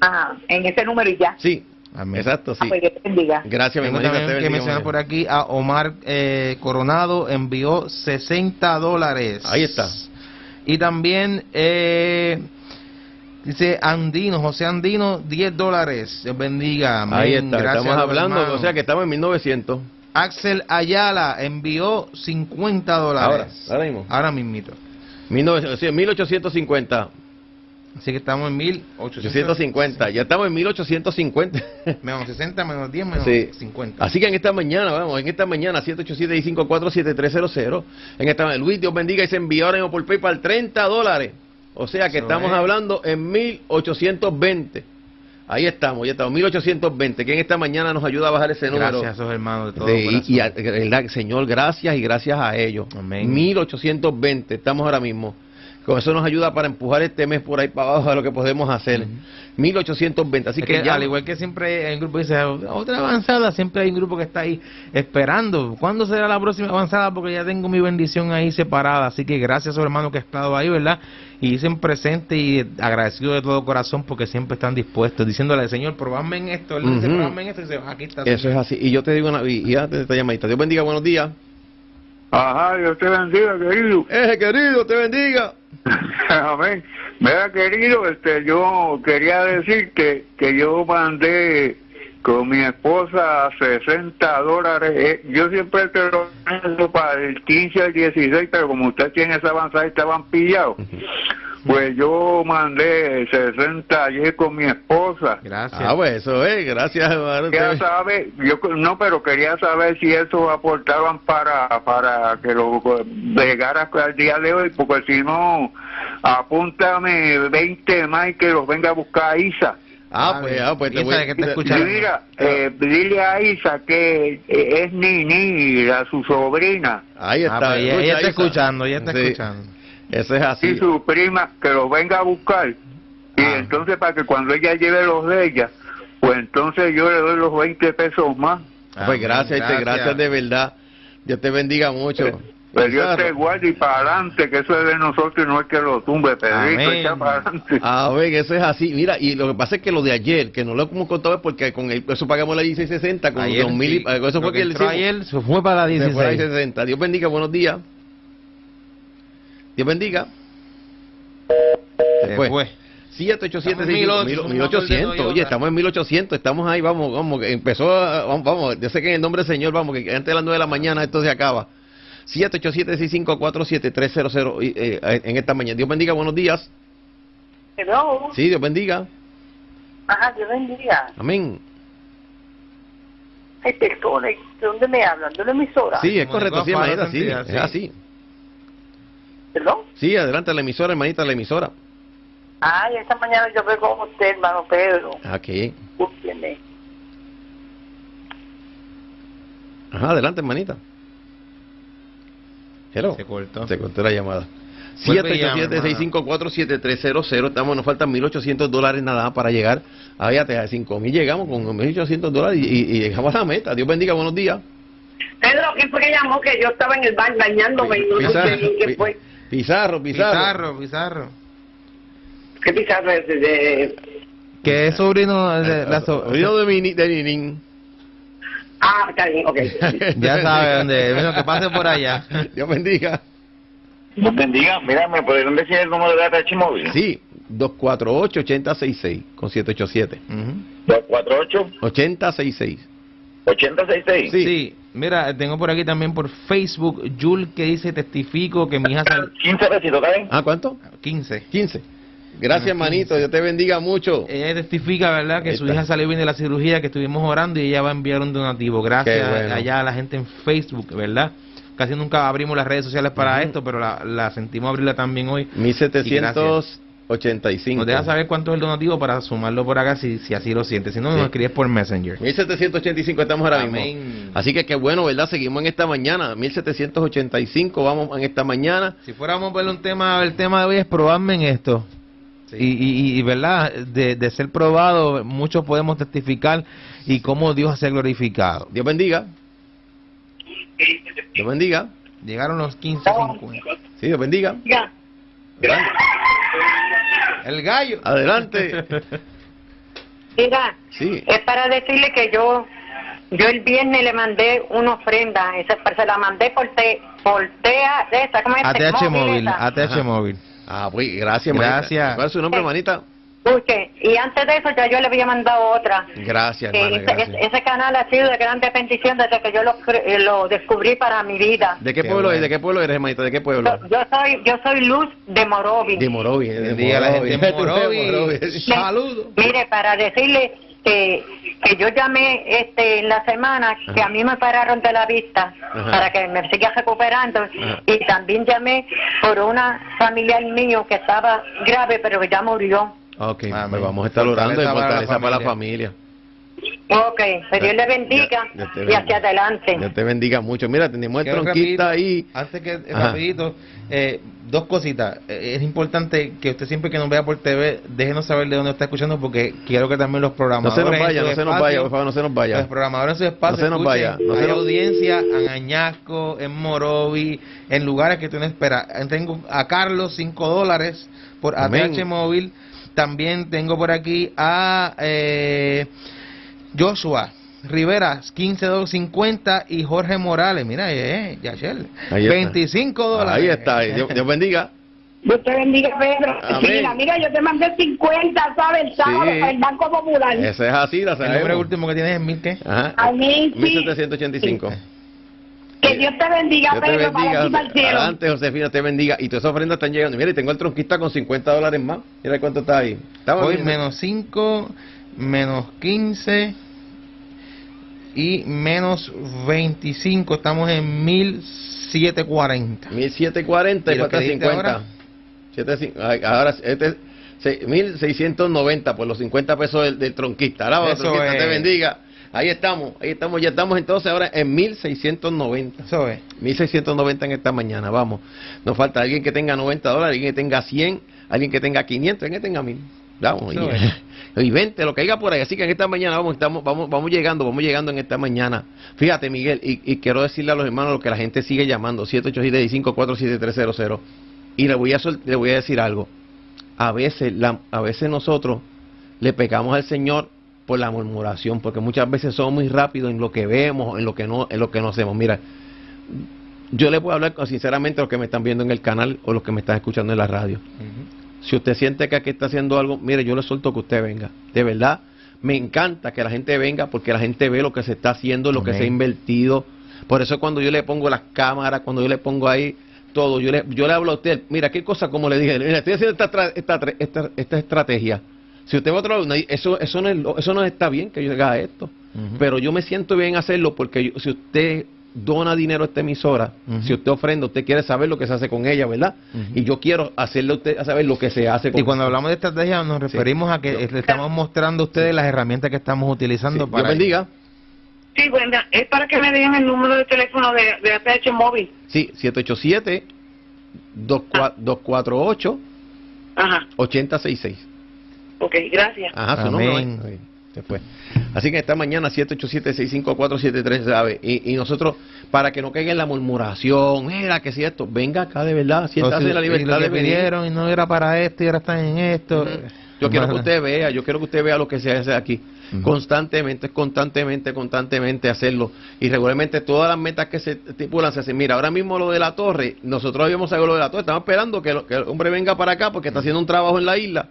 Ajá, en ese número y ya. Sí, Amén. exacto, Ah, sí. pues te bendiga. Gracias, mi que mencionar por aquí a Omar eh, Coronado, envió 60 dólares. Ahí está. Y también eh, dice Andino, José Andino, 10 dólares. Dios bendiga. Amén. Ahí está, Gracias estamos hablando, hermanos. o sea que estamos en 1900. Axel Ayala envió 50 dólares. Ahora, ahora mismo. Ahora mismito. 1900, sí, 1850. Así que estamos en 1850. 850, ya estamos en 1850. Menos 60, menos 10, menos Sí. 50. Así que en esta mañana, vamos, en esta mañana, 787-654-7300, en esta Luis, Dios bendiga, y se envió ahora mismo por PayPal 30 dólares. O sea que Eso estamos es. hablando en 1820. Ahí estamos, ya estamos, 1820. Que en esta mañana nos ayuda a bajar ese número. Gracias a esos hermanos de todo De- y, corazón. y a-. Señor, gracias y gracias a ellos. Amén. 1820, estamos ahora mismo. Con eso nos ayuda para empujar este mes por ahí para abajo a lo que podemos hacer. 1820, así Es que, que ya. al igual que siempre hay un grupo que dice otra avanzada, siempre hay un grupo que está ahí esperando. ¿Cuándo será la próxima avanzada? Porque ya tengo mi bendición ahí separada. Así que gracias a esos hermanos que han estado ahí, ¿verdad? Y dicen presente y agradecido de todo corazón porque siempre están dispuestos, diciéndole, Señor, probadme en esto. Él dice, probadme en esto. Y dice, aquí está. Eso es Señor". así. Y yo te digo una y, y antes de esta llamadita, Dios bendiga, buenos días. Ajá, Dios te bendiga, querido. Eje, querido, te bendiga. Amén. Mira, querido, este, yo quería decir que, que yo mandé con mi esposa 60 dólares. Eh, yo siempre te lo para el 15 al 16, pero como usted tiene esa avanzada y estaban pillados, pues yo mandé 60 ayer con mi esposa. Gracias. Ah, pues eso es, gracias, hermano. Quería saber, yo no, pero quería saber si eso aportaban para para que lo llegara al día de hoy, porque si no, apúntame 20 más y que los venga a buscar Isa. Ah, pues, ah, pues te voy que te escuchando. Mira, eh, dile a Isa que eh, es Nini, la, su sobrina, Ahí Ah, está. pues ella, ella está Isa. escuchando, ella está Sí, escuchando. Eso es así. y su prima, que lo venga a buscar. Y Ah. entonces para que cuando ella lleve los de ella, pues entonces yo le doy los 20 pesos más. Ah, Pues gracias, gracias. gracias de verdad. Dios te bendiga mucho. Pero Dios Pizarro. te guarde y para adelante, que eso es de nosotros y no es que lo tumbe, Pedrito, echa para adelante. A ver, eso es así. Mira, y lo que pasa es que lo de ayer, que no lo hemos contado es porque con el, eso pagamos la 1660, con Ayer, 2000 y- sí. eso Lo fue que que le entró hicimos. ayer se fue para la Se fue a la 16. 1660. Dios bendiga, buenos días. Dios bendiga. Se Se fue. fue. 787 Estamos en 1800, 1800, Oye, estamos en 1800, estamos ahí, vamos, vamos, que empezó, vamos, vamos, yo sé que en el nombre del Señor, vamos, que antes de las 9 de la mañana esto se acaba. 787-654-7300 y, eh, en esta mañana. Dios bendiga, buenos días. Hello. Sí, Dios bendiga. Ajá, Dios bendiga. Amén. Ay, perdone, ¿de dónde me hablan? ¿De la emisora? Sí, es Como correcto, sí, hermanita, sí, es sí. así. ¿Perdón? Sí, adelante la emisora, hermanita, la emisora. Ay, esta mañana yo veo con usted, hermano Pedro. Aquí. Ajá, adelante, hermanita. Hello. Se cortó. Se cortó la llamada. Vuelve y llama, 787-654-7300. Estamos, nos faltan 1.800 dólares nada más para llegar. Ahí a 5.000 llegamos con 1.800 dólares y, y- llegamos a la meta. Dios bendiga, buenos días. Pedro, ¿quién fue que llamó? Que yo estaba en el baño bañándome y no Pizarro, sé Pi- fue. Pizarro, Pizarro. Pizarro, Pizarro. ¿Qué pizarro es ese? De... Que es sobrino de la so- Oído de, Mini- de Ninin. Ah, está bien, ok. Ya sabe dónde. Bueno, que pase por allá. Dios bendiga. Dios bendiga. Mira, ¿me podrían decir el número de ATH móvil? Sí, 248-8066 con 787. Ujú. 248 8066. 8066. Sí. Sí, mira, tengo por aquí también por Facebook Jul que dice testifico que mi hija salió 15 besitos, ¿está bien? Ah, ¿cuánto? 15. 15. Gracias, hermanito. 15. Dios te bendiga mucho. Ella testifica, ¿verdad? Que Ahí su está. hija salió bien de la cirugía, que estuvimos orando y ella va a enviar un donativo. Gracias bueno. allá a la gente en Facebook, ¿verdad? Casi nunca abrimos las redes sociales para esto, pero la, la sentimos abrirla también hoy. 1785. Nos deja saber cuánto es el donativo para sumarlo por acá si, si así lo siente. Si no, Sí. nos escribes por Messenger. 1785 estamos ahora Amén. mismo. Así que qué bueno, ¿verdad? Seguimos en esta mañana. 1785 vamos en esta mañana. Si fuéramos a ver un tema, el tema de hoy es probarme en esto. Y, y, y, verdad, de, de ser probado, muchos podemos testificar y cómo Dios se ha glorificado. Dios bendiga. Dios bendiga. Llegaron los 15, 50. Sí, Dios bendiga. Ya. Adelante. El gallo. Adelante. Mira, Sí. es para decirle que yo yo el viernes le mandé una ofrenda, esa, se la mandé por te, por tea, de esa, ¿cómo es? ATH móvil, esa. ATH móvil. Ah, pues gracias, manita. Gracias. ¿Cuál es su nombre, manita? Escuche, y antes de eso ya yo le había mandado otra. Gracias, hermana. ese, Gracias. ese- ese canal ha sido de grande bendición desde que yo lo, eh, lo descubrí para mi vida. ¿De qué Qué pueblo bueno. es? ¿De qué pueblo eres, hermanita? ¿De qué pueblo? Yo, yo soy yo soy Luz de Morovi. De Morovi. de en Morovi. De Morovi. Saludos. Mire, para decirle que, que yo llamé este en la semana que a mí me pararon de la vista Ajá. para que me siga recuperando Ajá. y también llamé por una familiar mío que estaba grave pero que ya murió. Ok, Amén. pues vamos a estar orando y Fortaleza para la fortaleza para la familia. Ok, que Dios le bendiga Ya- ya y hacia adelante. Dios te bendiga mucho. Mira, tenemos el Quiero tronquista rapidito, ahí. Antes que, Ajá. rapidito, eh, dos cositas. Eh, es importante que usted siempre que nos vea por TV, déjenos saber de dónde está escuchando porque quiero que también los No programadores... se nos vaya, no se nos espacio- vaya, por favor, no se nos vaya. Los programadores en su espacio No se nos escuchen, vaya, no se hay nos- audiencia en Añasco, en Morovi, en lugares que tú no esperas. Eh, Tengo a Carlos, 5 dólares por Amén. ATH Móvil. También tengo por aquí a eh, Joshua Rivera, 15.50 y Jorge Morales, mira, eh, Yachel, Ahí está. 25 dólares. Ahí está, ahí. Dios, Dios bendiga. Dios te bendiga, Pedro. Amén. Mira, mira, yo te mandé 50, ¿sabes? El sábado Sí. para el Banco Popular. Ese es así, la El nombre sabemos. último que tienes es mil qué? Ajá. Amén, sí. 1785. Que Dios te bendiga, Dios te Pedro, para bendiga. ti para el cielo. Adelante, Josefina, te bendiga. Y todas esas ofrendas están llegando. Mira, y tengo el tronquista con 50 dólares más. Mira cuánto está ahí. Estamos Hoy bien. menos 5, menos 15 y menos 25. Estamos en 1740. 1740 y ¿Y lo falta que diste 50. ahora? Ahora, este, Se- 1690 por los 50 pesos del, del tronquista. Alaba, tronquista, te bendiga. Ahí estamos, ahí estamos, ya estamos entonces ahora en 1690. Eso es. 1690 en esta mañana, vamos. Nos falta alguien que tenga 90 dólares, alguien que tenga 100, alguien que tenga 500, alguien que tenga 1000. Vamos, y, y 20, lo que haya por ahí. Así que en esta mañana vamos, estamos, vamos, vamos llegando, vamos llegando en esta mañana. Fíjate, Miguel, y, y quiero decirle a los hermanos lo que la gente sigue llamando, 787-547-300. Y le voy, a, le voy a decir algo. A veces, la, a veces nosotros le pecamos al Señor por la murmuración, porque muchas veces somos muy rápidos en lo que vemos, en lo que no, en lo que no hacemos. Mira, yo le puedo hablar sinceramente a los que me están viendo en el canal o los que me están escuchando en la radio. Si usted siente que aquí está haciendo algo, mire, yo le suelto que usted venga. De verdad, me encanta que la gente venga porque la gente ve lo que se está haciendo, lo que se ha invertido. Por eso cuando yo le pongo las cámaras, cuando yo le pongo ahí todo, yo le, yo le hablo a usted, mira, qué cosa como le dije, mira, estoy haciendo esta, esta, esta, esta estrategia. Si usted va a otro lado, eso, eso, no es, eso no está bien que yo haga esto. Pero yo me siento bien hacerlo porque yo- si usted dona dinero a esta emisora, si usted ofrenda, usted quiere saber lo que se hace con ella, ¿verdad? Y yo quiero hacerle a usted a saber lo que se hace con Y cuando hablamos de estrategia nos referimos a que Yo- le estamos mostrando a ustedes las herramientas que estamos utilizando Sí, para Dios bendiga. Sí, Brenda, es para que me digan el número de teléfono de, de ATH móvil. Sí, 787 248 Ajá, 8066. ok, gracias. Ajá, su Amén. nombre. Se fue. Así que esta mañana 787-654-73, ¿sabe? Y, y nosotros, para que no caiga en la murmuración, mira que si esto, venga acá de verdad, siéntase si- en la y libertad lo que de pidieron y no era para esto y ahora están en esto. Yo quiero que usted vea, yo quiero que usted vea lo que se hace aquí. Ujú. Constantemente, constantemente, constantemente hacerlo. Y regularmente todas las metas que se estipulan se hacen. Mira, ahora mismo lo de la torre, nosotros habíamos sabido lo de la torre, estamos esperando que, lo- que el hombre venga para acá porque está haciendo un trabajo en la isla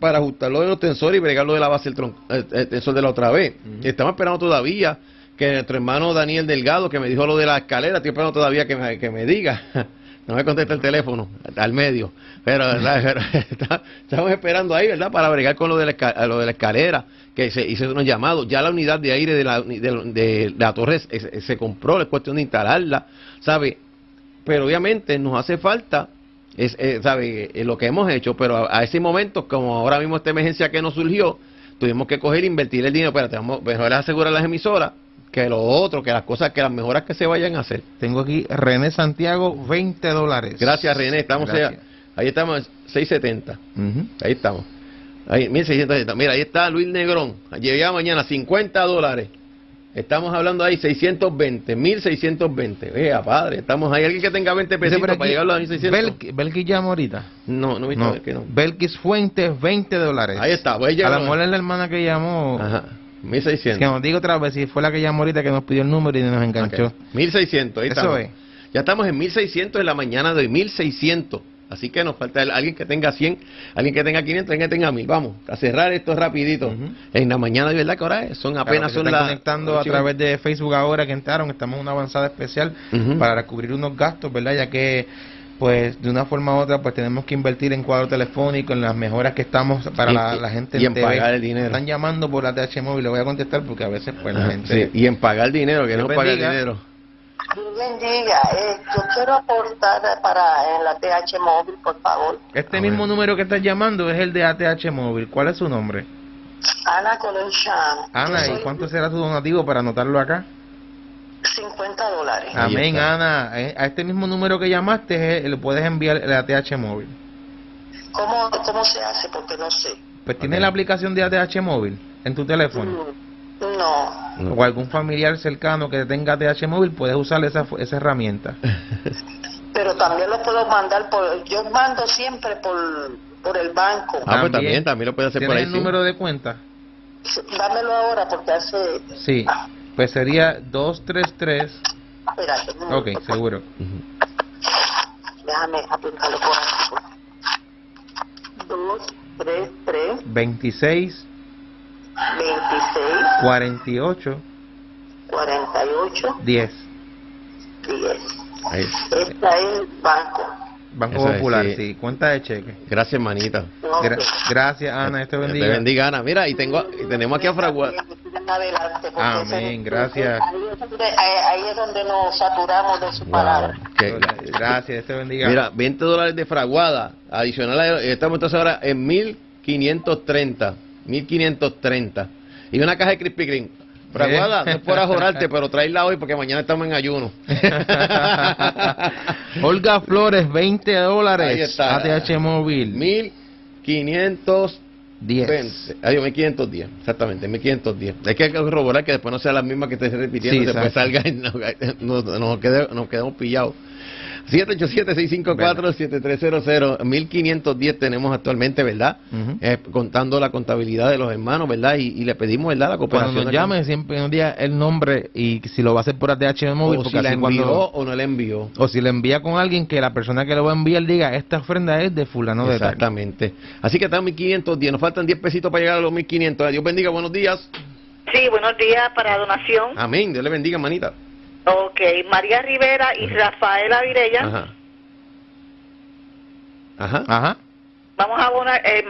para ajustarlo de los tensores y bregarlo de la base del tron- el, el tensor de la otra vez. Estamos esperando todavía que nuestro hermano Daniel Delgado, que me dijo lo de la escalera, estoy esperando todavía que me, que me diga. No me contesta el teléfono, al medio. Pero, ¿verdad? Pero está- estamos esperando ahí, ¿verdad? Para bregar con lo de la, lo de la escalera, que se hizo unos llamados. Ya la unidad de aire de la, de, de la torre se, se compró, es cuestión de instalarla, ¿sabe? Pero obviamente nos hace falta es, eh, sabe eh, lo que hemos hecho pero a, a ese momento como ahora mismo esta emergencia que nos surgió tuvimos que coger e invertir el dinero espérate vamos mejor es asegurar las emisoras que lo otro que las cosas que las mejoras que se vayan a hacer Tengo aquí René Santiago, 20 dólares. gracias René estamos Gracias. allá. ahí estamos 670 Ujú. ahí estamos ahí 1670 mira ahí está Luis Negrón llega mañana 50 dólares Estamos hablando ahí 620, 1620. Vea, padre, estamos ahí. Alguien que tenga 20 Dice pesitos para aquí, llegar a los 1600. Belki- Belkis llama ahorita. No, no he visto No, que no. Belkis Fuentes, 20 dólares. Ahí está, voy a A lo mejor es la hermana que llamó. Ajá, Es 1600. que nos diga otra vez si fue la que llamó ahorita que nos pidió el número y nos enganchó. Ok, 1600, ahí Eso estamos. es. Ya estamos en 1600 en la mañana de hoy, 1600. Así que nos falta el- alguien que tenga 100, alguien que tenga 500, alguien que tenga 1000. Vamos, a cerrar esto rapidito. En la mañana, de verdad que ahora es? son apenas que son las... conectando a través de Facebook ahora que entraron, estamos en una avanzada especial para cubrir unos gastos, ¿verdad? Ya que pues de una forma u otra pues tenemos que invertir en cuadro telefónico, en las mejoras que estamos para Y- la, la gente y en TV. pagar el dinero. Están llamando por la TH móvil, le voy a contestar porque a veces pues la Ajá, gente sí, y en pagar dinero, que no paga bendiga. dinero. Dios bendiga. Eh, yo quiero aportar para en la TH móvil, por favor. Este mismo número que estás llamando es el de ATH móvil. ¿Cuál es su nombre? Ana Colonchán. Ana, ¿y cuánto será tu donativo para anotarlo acá? 50 dólares. Amén. Ana. Eh, A este mismo número que llamaste eh, le puedes enviar el ATH móvil. ¿Cómo, ¿Cómo se hace? Porque no sé. Pues tienes Ok. la aplicación de ATH móvil en tu teléfono. Mm, No. No. O algún familiar cercano que tenga ATH móvil, puedes usar esa, esa herramienta. Pero también lo puedo mandar por... Yo mando siempre por, por el banco. Ah, pues También. también, también lo puede hacer por ¿Tienes ahí. el sí. número de cuenta? Dámelo ahora porque hace... Sí. Pues sería 233. Espérate. Ok, momento. seguro. Ujú. Déjame apuntarlo por aquí. Dos, tres, tres, 26 veintiséis, 48 48, 10. 10. Ahí. Esta es el banco. Banco Eso es, Popular, sí. sí. Cuenta de cheque. Gracias, manita. Ok. Gra- gracias, Ana. Este Te bendiga. bendiga, Ana. Mira, y tengo, y tenemos aquí a Fragua. Bendiga Amén, gracias. Ahí es, donde, ahí- es donde nos saturamos de su palabra. Que- Gracias, Dios te bendiga. Mira, 20 dólares de fraguada, adicional, a- estamos entonces ahora en 1530, 1530. Y una caja de Krispy Kreme. Fraguada, no es por ajorarte, pero traerla hoy porque mañana estamos en ayuno. Olga Flores, 20 dólares. Ahí está. ATH móvil. 1510. 10. Adiós, 1510, exactamente, 1510. Hay que corroborar que después no sean las mismas que estés repitiendo, Sí, y después salga y nos, nos, nos quede- nos quedamos pillados. 787-654-7300, 1510 tenemos actualmente, ¿verdad? Eh, contando la contabilidad de los hermanos, ¿verdad? Y, y le pedimos, ¿verdad? La cooperación. Cuando nos llame, siempre nos diga el nombre y si lo va a hacer por ATH móvil. o si la envió cuando- o no la envió. o si le envía con alguien que la persona que lo va a enviar diga esta ofrenda es de fulano de tal. Exactamente. Así que están 1510, nos faltan 10 pesitos para llegar a los 1500. Dios bendiga, buenos días. Sí, buenos días para donación. Amén, Dios le bendiga, manita. Ok, María Rivera y Rafaela Virella. Ajá. Ajá. Ajá. Vamos a donar, eh,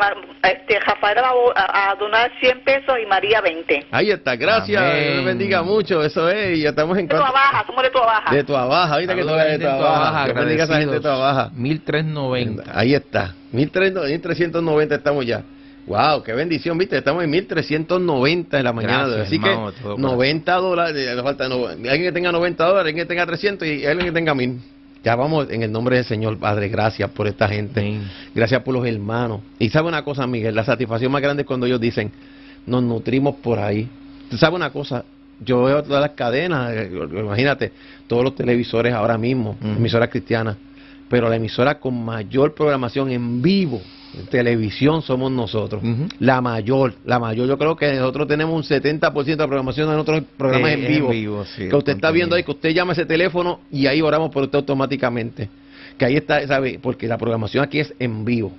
este, Rafaela va a a, donar 100 pesos y María 20. Ahí está, gracias, Amén. Dios bendiga mucho, eso es, y ya estamos en De tu cuanto- baja, somos de tu baja. de tu abaja, ahorita que tú eres de tu baja, Dios bendiga a esa gente de tu baja. 1390. Ahí está, 1300 1390 estamos ya. Wow, qué bendición, viste, estamos en 1390 en la mañana. Gracias, Así hermano, que todo 90 dólares, eh, falta no- alguien que tenga 90 dólares, alguien que tenga 300 y alguien que tenga 1000. Ya vamos en el nombre del Señor, Padre, gracias por esta gente. Gracias por los hermanos. Y sabe una cosa, Miguel, la satisfacción más grande es cuando ellos dicen, nos nutrimos por ahí. ¿Tú sabes una cosa? Yo veo todas las cadenas, eh, imagínate, todos los televisores ahora mismo, Ujú. emisoras cristianas, pero la emisora con mayor programación en vivo, televisión, somos nosotros. La mayor, la mayor. Yo creo que nosotros tenemos un 70% de programación de nuestros programas Eh, en en vivo. sí, que usted está viendo ahí, que usted llama ese teléfono y ahí oramos por usted automáticamente. Que ahí está, ¿sabe? Porque la programación aquí es en vivo.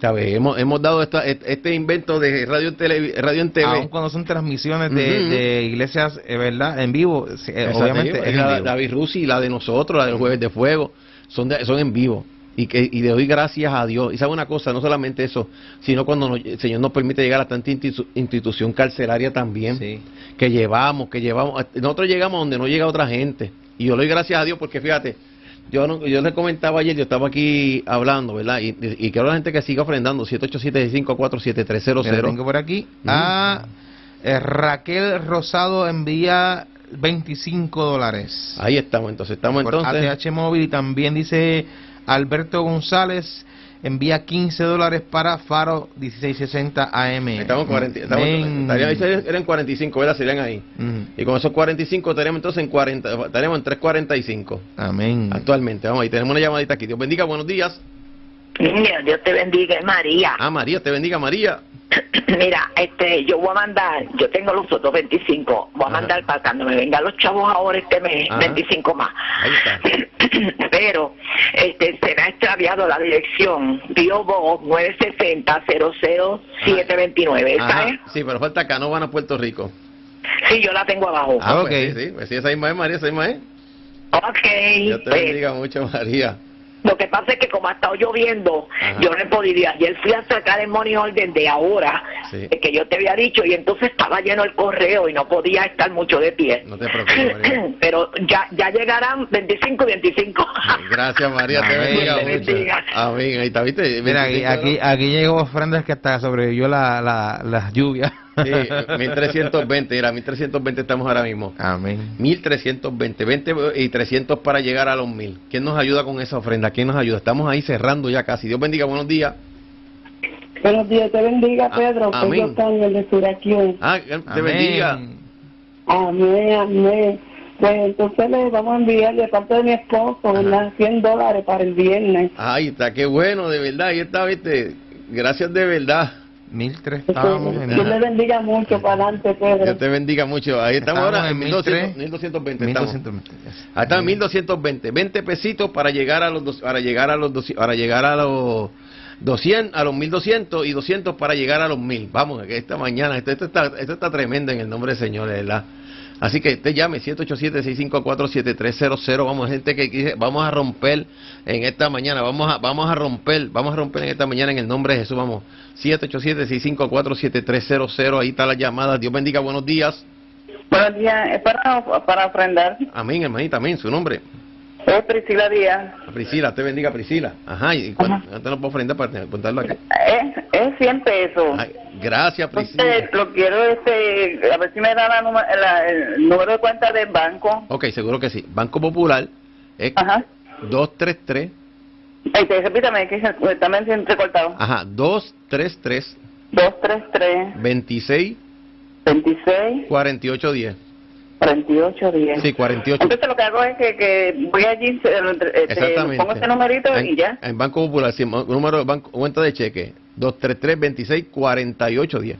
¿Sabe? Hemos, hemos dado esta- este invento de radio en, tele, radio en TV. Aun cuando son transmisiones de, iglesias, eh, ¿verdad? En vivo, eh, obviamente es la, en vivo. David Rusi, la de nosotros, la del Jueves de Fuego, son, de- son en vivo. Y, que, y le doy gracias a Dios. Y sabe una cosa, no solamente eso, sino cuando nos- el Señor nos permite llegar a tanta institu- institución carcelaria también, Sí. que llevamos, que llevamos. Nosotros llegamos donde no llega otra gente. Y yo le doy gracias a Dios porque fíjate, yo no, yo le comentaba ayer, yo estaba aquí hablando, ¿verdad? Y, y, quiero a la gente que siga ofrendando, 787-547-7300. Mira, tengo por aquí a eh, Raquel Rosado envía 25 dólares. Ahí estamos, entonces, estamos por entonces. ATH móvil y también dice Alberto González envía 15 dólares para Faro 1660 AM. Estamos 40, estamos, ahí eran 45, ¿verdad? Serían ahí. Ujú. Y con esos 45 estaríamos entonces en 40, estaríamos en 345 Amén. actualmente. Vamos, ahí tenemos una llamadita aquí. Dios bendiga, buenos días. Niña, Dios te bendiga, María. Ah, María, te bendiga, María. Mira, este, yo voy a mandar, yo tengo los otros 25, voy a Ajá. mandar para cuando me vengan los chavos ahora este mes, Ajá. 25 más. Ahí está. Pero, este, se me ha extraviado la dirección, Pio Box 960 00729, ¿esa Ajá. es? Sí, pero falta Canóvana, Puerto Rico. Sí, yo la tengo abajo. Ah, ok. pues sí, sí, pues sí, esa misma es, María, esa misma es. Ok, Dios te pues, bendiga mucho, María. Lo que pasa es que como ha estado lloviendo, Ajá. yo no he podido. Ayer fui a sacar el money order de ahora, Sí. que yo te había dicho, y entonces estaba lleno el correo y no podía estar mucho de pie. No te preocupes, María. Pero ya ya llegarán 25 y 25. Gracias, María, te bendiga Te mucho. Amén, ahí está, ¿viste? Mira, aquí, 25 aquí, aquí llegó ofrendas que hasta sobrevivió la, la, la lluvia. Sí, 1320, mira, 1320 estamos ahora mismo. Amén. 1320, 20 y 300 para llegar a los 1000. ¿Quién nos ayuda con esa ofrenda? ¿Quién nos ayuda? Estamos ahí cerrando ya casi. Dios bendiga, buenos días. Buenos días, te bendiga, Ah, Pedro. Soy amén. yo, Carmen, de. Ah, te Amén. bendiga. Amén, amén. Pues entonces le vamos a enviar de parte de mi esposo, ¿verdad? 100 dólares para el viernes. Ahí está, qué bueno, de verdad. Ahí está, viste. Gracias de verdad. 1003 Pues, estábamos en Dios le bendiga mucho para adelante, Pedro. Dios te bendiga mucho. Ahí estamos, Estamos ahora en en 1200, 1300, 1220. estamos. 1220. Ahí en 1220. 20 pesitos para llegar a los dos- para llegar a los dos- para llegar a los 200 a los 1200 y 200 para llegar a los 1000. Vamos, esta mañana esto, esto está esto está tremendo en el nombre del Señor, verdad. Así que te llame 787-654-7300. Vamos, gente que dice, vamos a romper en esta mañana, vamos a, vamos a romper, vamos a romper en esta mañana en el nombre de Jesús. Vamos, 787-654-7300. Ahí está la llamada. Dios bendiga, buenos días. Buenos días, es para, para ofrendar. Amén, hermanita, amén. Su nombre. Es Priscila Díaz. Priscila, te bendiga, Priscila. Ajá, ¿y cuánto nos puedo ofrendar para contarlo aquí? Es, es 100 pesos. Ay, gracias, Priscila. Entonces, lo quiero, este, a ver si me da la, la- el número de cuenta del banco. Ok, seguro que sí. Banco Popular es Ajá. 233, Este, repítame, que también se entrecortado. ajá, 233 233 26 26 48 10. 48 10. Sí, 48. Entonces lo que hago es que, que voy allí, este, pongo ese numerito en, y ya. En Banco Popular, sí, número de banco, cuenta de cheque, 233 26 48 10.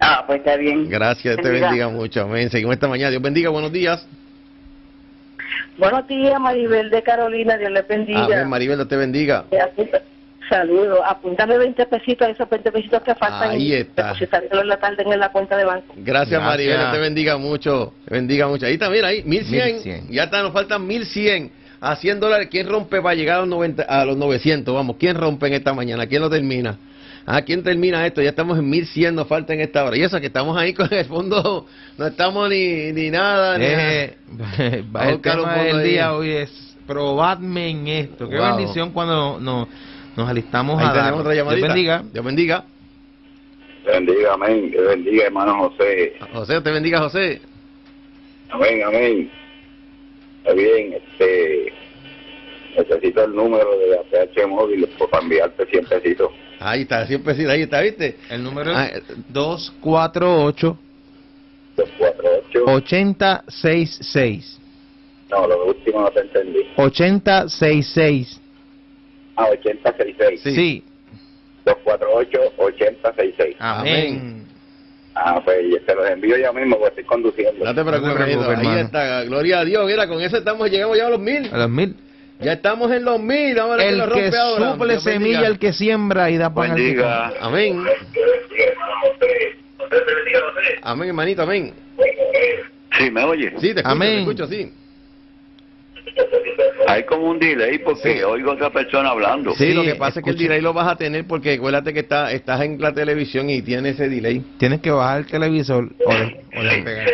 Ah, pues está bien. Gracias, te Bendiga. bendiga mucho. Amén. Seguimos esta mañana. Dios bendiga, buenos días. Buenos días, Maribel de Carolina, Dios le bendiga. Amén, Maribel, Dios te bendiga. Apunta- Saludos, apúntame 20 pesitos, esos 20 pesitos que faltan. Ahí está. depositárselos en la tarde en la cuenta de banco. Gracias, Gracias. Maribel, Dios te bendiga mucho. Te bendiga mucho. Ahí está, mira, ahí, 1100. 1100. Ya está, nos faltan 1100. A 100 dólares. ¿Quién rompe para llegar a los, 90, a los 900? Vamos, ¿quién rompe en esta mañana? ¿Quién lo termina? ¿A quién termina esto? Ya estamos en 1100, nos falta en esta hora. Y eso que estamos ahí con el fondo, no estamos ni, ni nada. Ni Eh, Vamos a el buscar un tema del ahí. día hoy es probadme en esto. Qué Wow. bendición cuando nos, nos alistamos Ahí a tenemos dar. otra Dios llamadita. bendiga. Dios bendiga. Bendiga, amén. Que bendiga, hermano José. José, te bendiga, José. Amén, amén. Está bien, este. Necesito el número de APH móvil pues, para enviarte 100 pesitos. Ahí está, siempre sí, ahí está, ¿viste? El número Ah, es 248 248. 8066. No, lo último no te entendí. 8066. Ah, 8066. Sí. Sí. 248-8066. Amén. Ah, pues te los envío ya mismo porque estoy conduciendo. No te preocupes, No te preocupes. Ahí está, gloria a Dios. Mira, con eso estamos, llegamos ya a los mil. A los mil. Ya estamos en los mil. Vamos a ver El lo que rompe ahora. suple Dios bendiga. semilla, el que siembra y da pan al que Bendiga. Amén. Amén, hermanito, amén. Sí, ¿me oye? Sí, te escucho, Amén. te escucho, sí. Hay como un delay porque Sí. oigo a otra persona hablando. Sí, Sí, lo que pasa es que el delay lo vas a tener porque acuérdate que está, estás en la televisión y tiene ese delay. Tienes que bajar el televisor o, de- o despegar.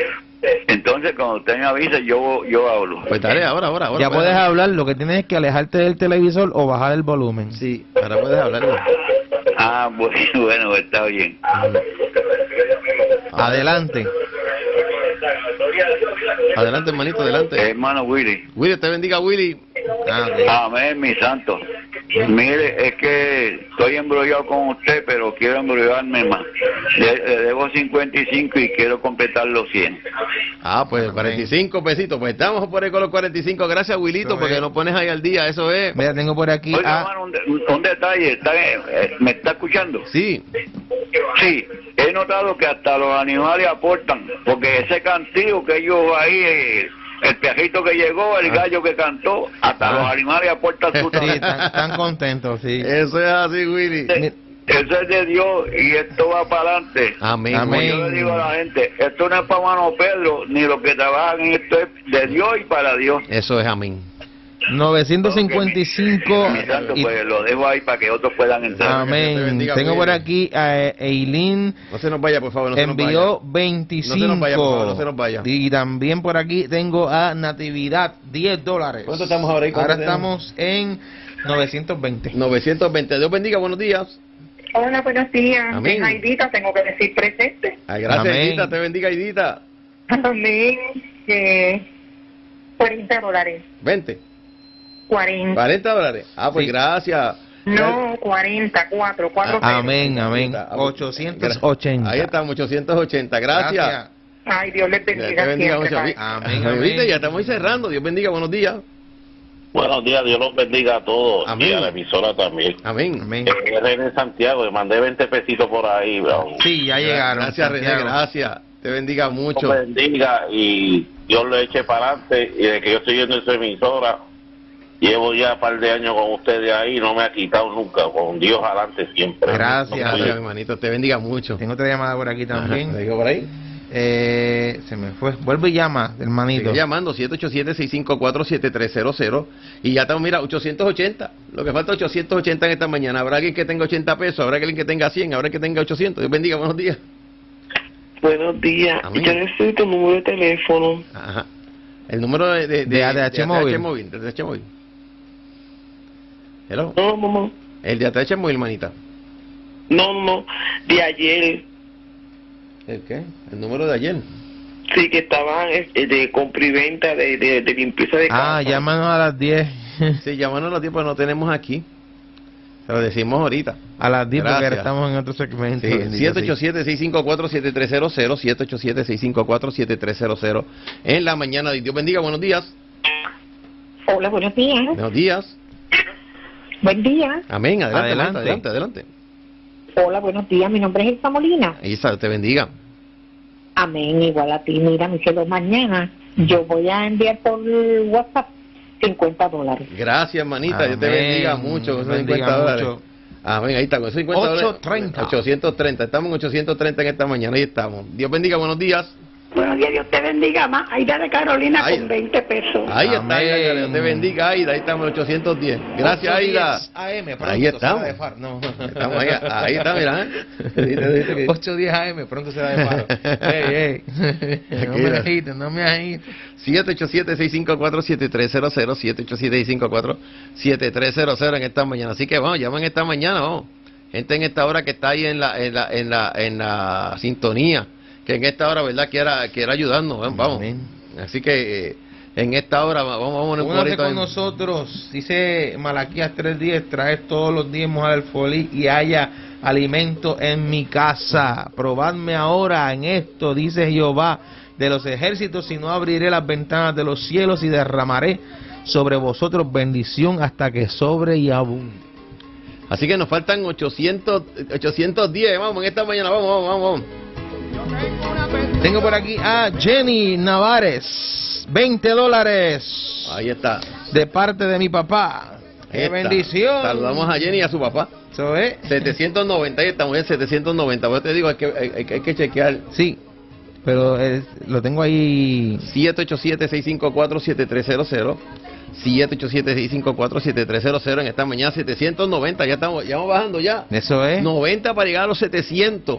Entonces, cuando usted me avise, yo, yo hablo. Pues dale, ahora, ahora, ahora. Ya puedes hablar, lo que tienes es que alejarte del televisor o bajar el volumen. Sí, ahora puedes hablar. Ah, bueno, bueno, está bien. Adelante. Adelante, hermanito, adelante. Hermano Willy. Willy, te bendiga, Willy. Amén, mi santo. Mire, es que estoy embrollado con usted, pero quiero embrollarme más. Le, le debo 55 y quiero completar los 100. Ah, pues Amén. 45 pesitos. Pues estamos por ahí con los 45. Gracias, Willito, Eso porque nos pones ahí al día. Eso es. Mira, tengo por aquí a... un, de- un detalle, ¿está, eh, ¿me está escuchando? Sí. Sí, he notado que hasta los animales aportan, porque ese cantillo que ellos ahí, eh, el pejito que llegó, el Ah. gallo que cantó, hasta Ah. los animales aportan su Sí, están, contentos, sí. Eso es así, Willy. Eso es de Dios y esto va para adelante. Amén. Amén. Yo le digo a la gente, esto no es para mano Pedro, ni los que trabajan en esto es de Dios y para Dios. Eso es amén. 955 Mi santo, y- pues lo dejo ahí para que otros puedan entrar. Dios te Amén. bendiga, Tengo por aquí a Eileen No se nos vaya, por favor. No se nos envió vaya. 25 No se nos vaya, por favor, no se nos vaya. y también por aquí tengo a Natividad 10 dólares ¿Cuánto estamos ahora ahora tenemos? estamos en 920 920. Dios bendiga, buenos días. Hola, buenos días. Amén. Es Aidita, tengo que decir presente. Ay, gracias, Amén. Edita. Te bendiga, Edita. Amén. Eh, 40 dólares. 20. 40. 40 dólares. Ah, pues Sí. gracias. No, 40, 4, 4 Ah, amén amén Ah, 880 Ahí estamos, 880. Gracias. Ay, Dios les Dios bendiga, te bendiga siempre. Amén, amén. ¿Viste? Ya estamos cerrando. Dios bendiga, buenos días. Buenos días, Dios los bendiga a todos Amén. y a la emisora también. Amén. Amén. Es René Santiago, le mandé 20 pesitos por ahí, bro. sí ya llegaron Gracias, René. Gracias. Te bendiga Dios mucho. los bendiga y Dios lo eche para adelante. Y de que yo estoy viendo esa emisora, llevo ya un par de años con ustedes ahí, no me ha quitado nunca. Con Dios adelante siempre. Gracias. Gracias, hermanito. Te bendiga mucho. tengo otra llamada por aquí Ajá, también ¿Te digo por ahí? eh, se me fue vuelve y llama hermanito Sigue llamando 787-654-7300 y ya estamos, mira, 880. Lo que falta 880 en esta mañana. Habrá alguien que tenga 80 pesos, habrá alguien que tenga 100, habrá alguien que tenga 800. Dios bendiga, buenos días. Buenos días. Amén. Yo necesito un número de teléfono. Ajá. El número de, de, De ATH móvil. móvil. De ATH móvil. Hello. No, mamá. El de ATH móvil, manita. No, no, no. De ayer. ¿El qué? El número de ayer. Sí, que estaban eh, de compra y venta de, de, de limpieza de casa. Ah, llámanos a las 10. Sí, llámanos a los tiempos no tenemos aquí. Se lo decimos ahorita. A las 10 porque ahora Gracias. estamos en otro segmento. Sí, bendito sea. 787-654-7300, 787-654-7300 en la mañana. Dios bendiga, buenos días. Hola, buenos días. Buenos días. Buen día. Amén, adelante, Adelante. adelante, adelante. Hola, buenos días. Mi nombre es Elsa Molina. Está, te bendiga. Amén, igual a ti. Mira, mi cielo, mañana yo voy a enviar por WhatsApp 50 dólares. Gracias, hermanita. Dios te Amén. bendiga mucho con esos Bendiga 50 dólares. mucho. Amén, ahí está, con esos 50 dólares. 830. 830. Estamos en 830 en esta mañana, ahí estamos. Dios bendiga, buenos días. Buenos días, Dios te bendiga más. Aida de Carolina Ay. con 20 pesos. Ahí está, Amén. Aida, que Dios te bendiga, Aida. Ahí estamos en 810. Gracias, Aida. 8:10 AM, pronto Ahí estamos. de faro. No. Estamos ahí, ahí está, mira. ¿eh? Dice, dice que- 8.10 AM, pronto será de paro. ey, ey. No me agites, no me agites. 787-654-7300, 787-654-7300 en esta mañana. Así que vamos, llaman esta mañana, vamos. Gente en esta hora que está ahí en la, en la, en la, en la sintonía, que en esta hora, ¿verdad? Quiera, quiera ayudarnos, vamos. Amén. Así que eh, en esta hora vamos, vamos a un corito con en- nosotros, dice Malaquías 3.10, traer todos los diezmos al folí y haya alimento en mi casa. Probadme ahora en esto, dice Jehová de los ejércitos, si no abriré las ventanas de los cielos y derramaré sobre vosotros bendición hasta que sobre y abunde. Así que nos faltan 800, 810, vamos, en esta mañana, vamos, vamos, vamos. Tengo por aquí a Jenny Navares, 20 dólares Ahí está. de parte de mi papá. ¡Qué bendición! Saludamos a Jenny y a su papá. Eso es. 790, ahí estamos en 790. Yo te digo, hay que, hay, hay- hay que chequear. Sí, pero es- lo tengo ahí. 787-654-7300. 787-654-7300 en esta mañana 790, ya estamos, ya vamos bajando ya. Eso es. 90 para llegar a los 700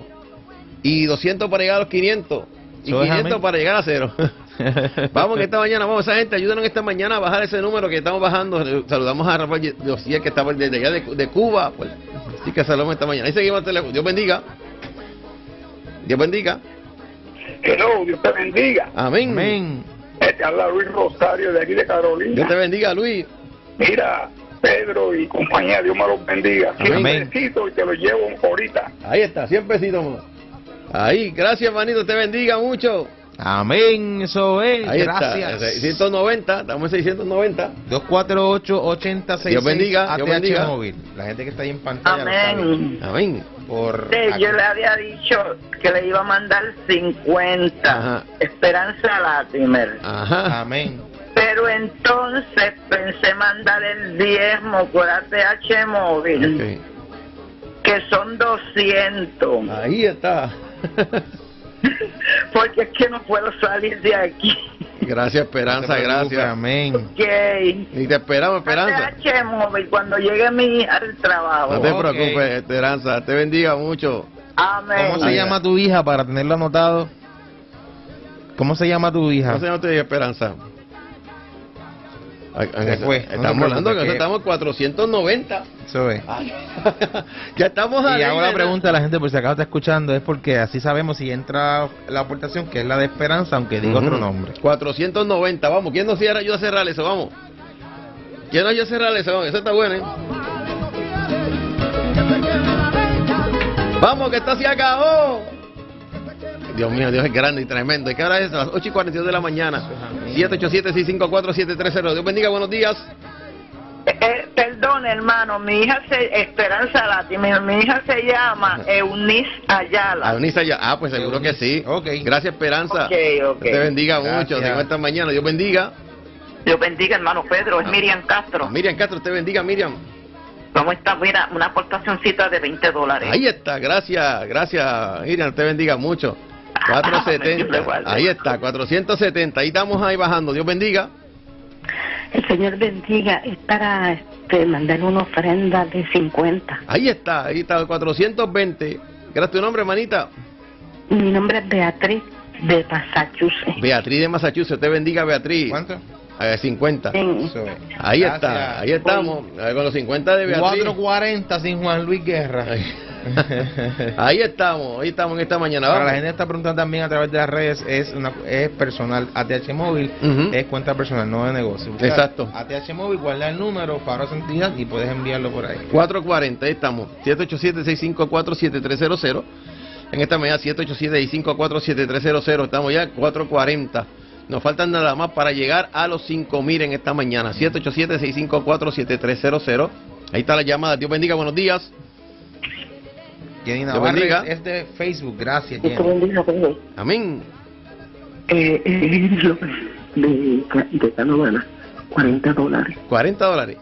y 200 para llegar a los 500 y Eso es, 500 amén. para llegar a cero. vamos que esta mañana, vamos, esa gente, ayúdanos esta mañana a bajar ese número que estamos bajando. Saludamos a Rafael Josía que estaba desde allá de, de Cuba. Pues, así que saludamos esta mañana. Ahí seguimos el teléfono. Dios bendiga. Dios bendiga. Hello, Dios te bendiga. Amén. Amén. Te habla Luis Rosario de aquí de Carolina. Dios te bendiga, Luis. Mira, Pedro y compañía, Dios me los bendiga. Amén. Siempre necesito y te lo llevo ahorita. Ahí está, 100 pesitos más. Ahí, gracias, manito, te bendiga mucho. Amén, eso es. Ahí Gracias. está, 690, estamos en 690. 248-8066. Dios bendiga, Dios ATH bendiga. móvil. La gente que está ahí en pantalla. Amén. Amén. Por Sí, yo le había dicho que le iba a mandar 50. Ajá. Esperanza Latimer. Ajá. Amén. Pero entonces pensé mandar el diezmo por ATH móvil, Ok. que son 200. Ahí está. Porque es que no puedo salir de aquí. Gracias, Esperanza, gracias. Amén. Ok. Y te esperamos, Esperanza. Móvil cuando llegue mi hija al trabajo. No te Ok. preocupes, Esperanza. Te bendiga mucho. Amén. ¿Cómo se Ahí. llama tu hija para tenerlo anotado? ¿Cómo se llama tu hija? ¿Cómo se llama tu hija, Esperanza? No te Estamos hablando que estamos 490. Eso es. ya estamos Y hago la pregunta a la gente por si acaso está escuchando, es porque así sabemos si entra la aportación, que es la de Esperanza, aunque diga otro nombre. 490, vamos. ¿Quién nos cierra? ayuda a cerrar eso? Vamos. ¿Quién nos ayuda a cerrar eso? Vamos. Eso está bueno, ¿eh? Vamos, que esto se acabó. Dios mío, Dios es grande y tremendo. ¿Y qué hora es? A las 8 y 42 de la mañana. 787-654-730. Dios bendiga, buenos días. Eh, perdón, hermano, mi hija se Esperanza Latimer, mi hija se llama Eunice Ayala. A Eunice ya. Ah, pues seguro que sí. Ok. Gracias, Esperanza. Ok, ok. Dios te bendiga Gracias. mucho. Tengo esta mañana. Dios bendiga. Dios bendiga, hermano Pedro, es Miriam Castro. Miriam Castro, te bendiga, Miriam. ¿Cómo está? Mira, una aportacioncita de 20 dólares. Ahí está, gracias, gracias, Miriam, te bendiga mucho. Dios le 470, guarde. ahí está, 470, ahí estamos ahí bajando, Dios bendiga. El Señor bendiga. Es para este, mandar una ofrenda de 50. Ahí está, ahí está, 420. ¿Qué era tu nombre, hermanita? Mi nombre es Beatriz de Massachusetts. Beatriz de Massachusetts, te bendiga Beatriz. ¿Cuánto? Eh, 50. Eso es. Ahí Gracias. está, ahí estamos, eh, con los 50 de Beatriz. 440 sin Juan Luis Guerra. Ahí estamos, ahí estamos en esta mañana. Para la gente que está preguntando también a través de las redes, es una es personal. ATH Móvil es cuenta personal, no de negocio. Busca Exacto. ATH Móvil, guarda el número, Faro Santidad y puedes enviarlo por ahí. 440, ahí estamos. 787-654-7300. En esta mañana, 787-654-7300. Estamos ya 440. Nos faltan nada más para llegar a los 5000 en esta mañana. 787-654-7300. Ahí está la llamada. Dios bendiga, buenos días. Jenny Dios Navarro bendiga. es de Facebook, gracias Dios te Jenny. bendiga, Pedro. Amén. Eh, eh, de, de Canovana, 40 dólares. 40 dólares.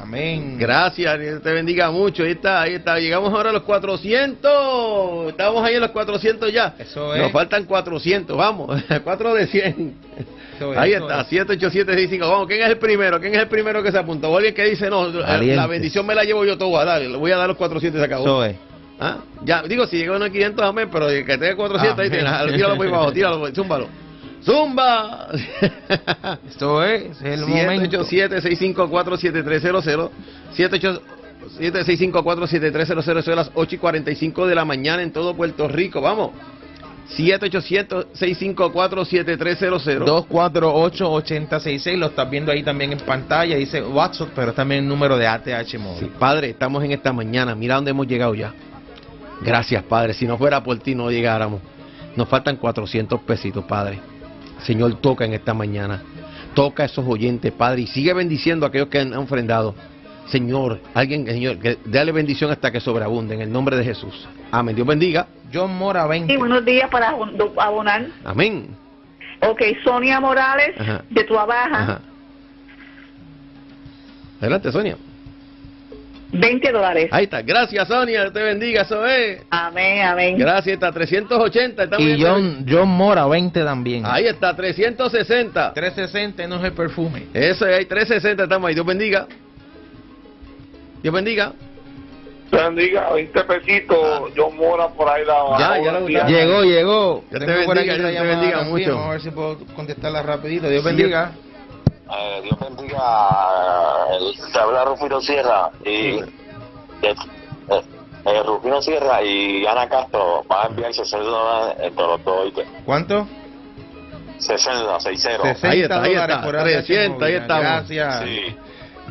Amén. Gracias, Dios te bendiga mucho. Ahí está, ahí está. Llegamos ahora a los 400. Estamos ahí en los 400 ya. Eso es. Nos faltan 400. Vamos, 4 de 100. Eso es, Ahí está, es. 78765. Vamos, ¿quién es el primero? ¿Quién es el primero que se apunta? O alguien que dice, no, la Valientes. bendición me la llevo yo todo. Dale, le voy a dar los 400 y se acabó. Eso es. ¿Ah? Ya, digo, si llega a 500, amén, pero que tenga 400, ahí Amén. tienes. Ah, Tíralo por ahí abajo, tíralo, zúmbalo. ¡Zumba! Esto es, es el momento. 787-654-7300. 787-654-7300. Eso es las 8 y 45 de la mañana en todo Puerto Rico. Vamos. 787-654-7300. 248-8066, lo estás viendo ahí también en pantalla, dice WhatsApp, pero también el número de ATH móvil. Sí, Padre, estamos en esta mañana. Mira dónde hemos llegado ya. Gracias, Padre. Si no fuera por ti, no llegáramos. Nos faltan 400 pesitos, Padre. Señor, toca en esta mañana. Toca a esos oyentes, Padre, y sigue bendiciendo a aquellos que han ofrendado. Señor, alguien, Señor, que dale bendición hasta que sobreabunde en el nombre de Jesús. Amén. Dios bendiga. John Mora 20. Sí, buenos días para abon- abonar. Amén. Ok, Sonia Morales, Ajá. de tu Baja. Adelante, Sonia. 20 dólares. Ahí está. Gracias, Sonia. Dios te bendiga. Eso es. Amén, amén. Gracias. Está 380. Estamos Y John, John Mora 20 también. Ahí está, 360. 360 no es el perfume. Eso es, hay 360, estamos ahí. Dios bendiga. Dios bendiga. bendiga, 20 pesitos, yo mora por ahí la Ya, ya lo días. Llegó, llegó. Dios te bendiga, Dios te bendiga mucho. Vamos a ver si puedo contestarla rapidito. Dios Sí. bendiga. Eh, Dios bendiga. Te habla Rufino Sierra y eh, eh, Rufino Sierra y Ana Castro van a enviar 60 dólares entre los dos. ¿Cuánto? 60, 60. 60 Ahí está, ahí dólares está, por ATH 300, ahí estamos. Gracias. Sí.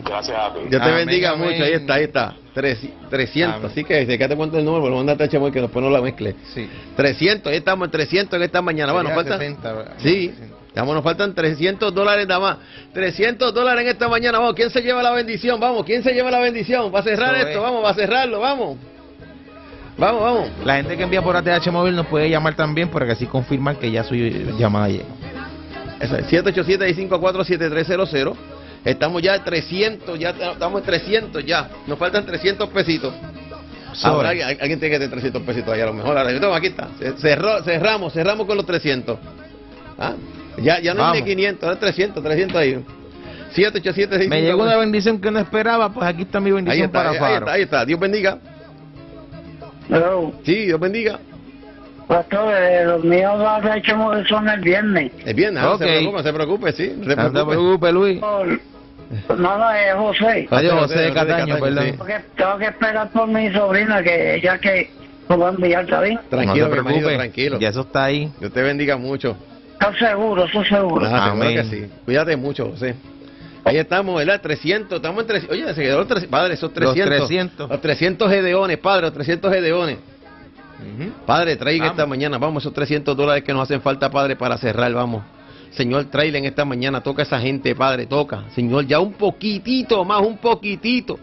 Gracias a ti. Dios te Amén, bendiga amén. mucho. Ahí está, ahí está. Tres- 300. Amén. Así que, ¿de qué te cuento el número? Lo mandate a Chamoy que después no la mezcle. Sí. 300, ahí estamos en 300 en esta mañana. Bueno, faltan. 60, ¿verdad? Sí, Vamos, nos faltan 300 dólares nada más. 300 dólares en esta mañana. Vamos, ¿quién se lleva la bendición? Vamos, ¿quién se lleva la bendición? Va a cerrar esto, es. vamos, va a cerrarlo, vamos. Vamos, vamos. La gente que envía por ATH móvil nos puede llamar también para que así confirman que ya su llamada llegó. Eso es 787-654-7300. Estamos ya en 300, ya estamos en 300 ya. Nos faltan 300 pesitos. Ahora alguien, alguien tiene que tener 300 pesitos ahí a lo mejor. Ahora, aquí está. Cerró- cerramos, cerramos con los 300. ¿Ah? Ya, ya no es de 500, ahora es 300, 300 ahí. 787 Me llegó una bendición que no esperaba, pues aquí está mi Ahí bendición está, para ahí, Faro. está, ahí está. Dios bendiga. Hello. Sí, Dios bendiga. Pastor, eh, los míos los hechos son el viernes. Es bien, no Ok. se preocupe, no se preocupe, sí. No se No te preocupe. Luis. No, no, es José. Adiós, José de Cataño, perdón. sí. Tengo que, tengo que esperar por mi sobrina, que ella que lo va a enviar, ¿está bien? Tranquilo, no te mi marido, tranquilo. Ya eso está ahí. Dios te bendiga mucho. Estoy seguro, estoy seguro. Ah, seguro Amén. que sí. Cuídate mucho, José. Ahí estamos, ¿verdad? 300, estamos en 300. Oye, se quedó los 300. Padre, esos 300. 300. Los 300 gedeones, padre, los 300 gedeones. Ujú. Padre, traiga Vamos. esta mañana, vamos, esos 300 dólares que nos hacen falta, Padre, para cerrar, vamos. Señor, tráele en esta mañana, toca a esa gente, Padre, toca. Señor, ya un poquitito más, un poquitito.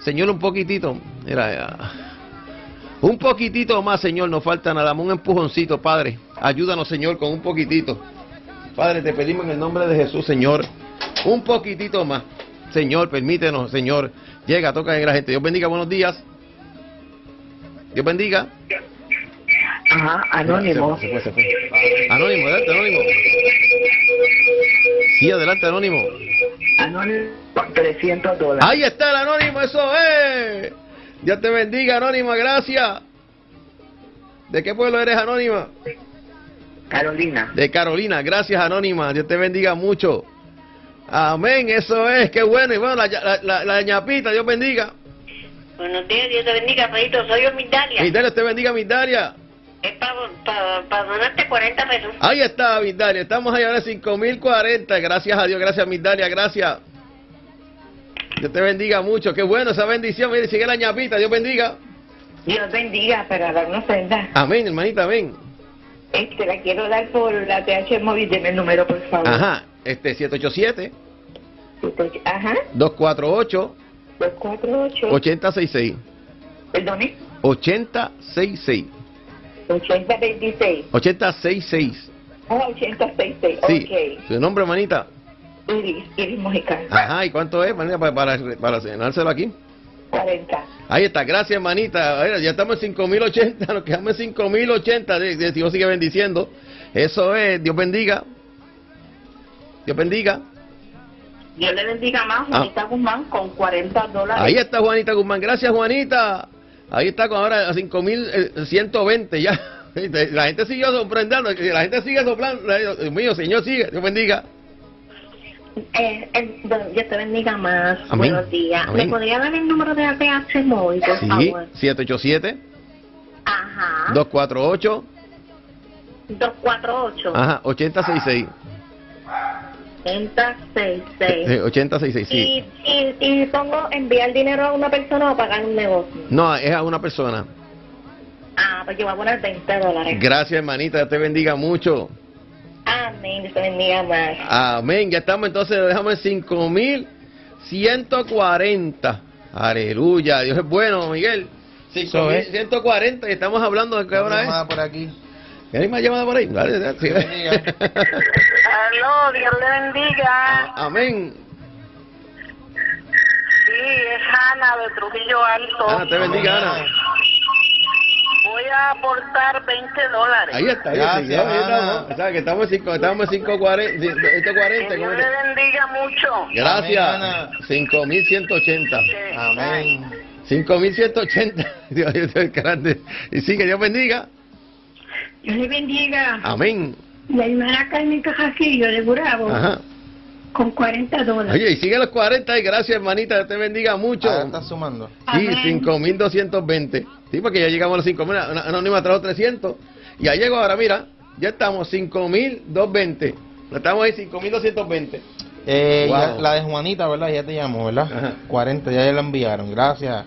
Señor, un poquitito. Mira, ya. Un poquitito más, Señor, nos falta nada más, un empujoncito, Padre. Ayúdanos, Señor, con un poquitito. Padre, te pedimos en el nombre de Jesús, Señor, un poquitito más. Señor, permítenos, Señor. Llega, toca en la gente. Dios bendiga, buenos días. Dios bendiga. Ajá, anónimo. Se fue, se fue, se fue. Anónimo, adelante, anónimo. Sí, adelante, anónimo. Anónimo, 300 dólares. Ahí está el anónimo, eso es. Dios te bendiga, anónima, gracias. ¿De qué pueblo eres, Anónima? Carolina. De Carolina. Gracias, Anónima. Dios te bendiga mucho. Amén, eso es, qué bueno. Y bueno, la, la, la, la ñapita, Dios bendiga. Buenos días, Dios te bendiga, Pedrito. Soy yo, Mindalia. Mindalia, te bendiga, Mindalia. Es para pa, donarte 40 pesos. Ahí está, Mindalia. Estamos ahí ahora en 5040. Gracias a Dios, gracias, Mindalia, gracias. Dios te bendiga mucho. Qué bueno esa bendición. Mire, sigue la ñapita. Dios bendiga. Dios bendiga para dar una ofrenda. Amén, hermanita, amén. Este, la quiero dar por la TH móvil. Deme el número, por favor. Ajá, este 787. Ajá. 248. 248. 8066. Perdone. 8066. 8026. 8066. Ah, 8066. Sí. Ok. ¿Su nombre, hermanita? Iris, Iris Mojica. Ajá, ¿y cuánto es, hermanita, para, para, para cenárselo aquí? 40. Ahí está, gracias, hermanita. A ver, ya estamos en 5080, nos quedamos en 5080. de- de- Dios sigue bendiciendo. Eso es, Dios bendiga. Dios bendiga. Dios le bendiga más, Ah. Juanita Guzmán, con 40 dólares. Ahí está Juanita Guzmán. Gracias, Juanita. Ahí está con ahora a 5120 ya. La gente sigue sorprendiendo, la gente sigue soplando. Dios mío, Señor, sigue. Dios bendiga. Eh, eh, don- Dios te bendiga más. Amén. Buenos días. Amén. ¿Me podría dar el número de ATH móvil, por Sí, favor? 787 Ajá. 248 248 ajá, 8066. 8066. Sí, 8066, sí. Y, y, y pongo enviar dinero a una persona o pagar un negocio. No, es a una persona. Ah, pues yo voy a poner 20 dólares. Gracias, hermanita. Te bendiga mucho. Amén. Dios te bendiga más. Amén. Ya estamos entonces, lo dejamos en 5140. Aleluya. Dios es bueno, Miguel. Eso es. 5140 y estamos hablando de qué hora es. por aquí. ¿Hay más llamada por ahí? Dale. Aló, Dios le bendiga. Amén. Sí, es Ana de Trujillo Alto. Ana, te bendiga, Ana. A aportar 20 dólares. Ahí está, ahí está. Gracias, Ya, estamos. O sea, que estamos en cinco- estamos en 540. 140. Que Dios le bendiga mucho. Gracias. Amén, Ana. 5180. Amén. 5180. Dios, Dios es grande. Y sí, que Dios bendiga. Dios le bendiga. Amén. La hermana Carmen Cajacillo de Burabo. Ajá. Con 40 dólares. Oye, y sigue los 40 y gracias, hermanita, te bendiga mucho. Ahora está sumando. Sí, Amén. 5.220. Sí, porque ya llegamos a los 5.000. Una anónima trajo 300. Y ya llegó ahora, mira, ya estamos 5.220. Estamos ahí 5.220. Eh, Wow. ya- la de Juanita, ¿verdad? Ya te llamó, ¿verdad? Ajá. 40, ya la enviaron. Gracias.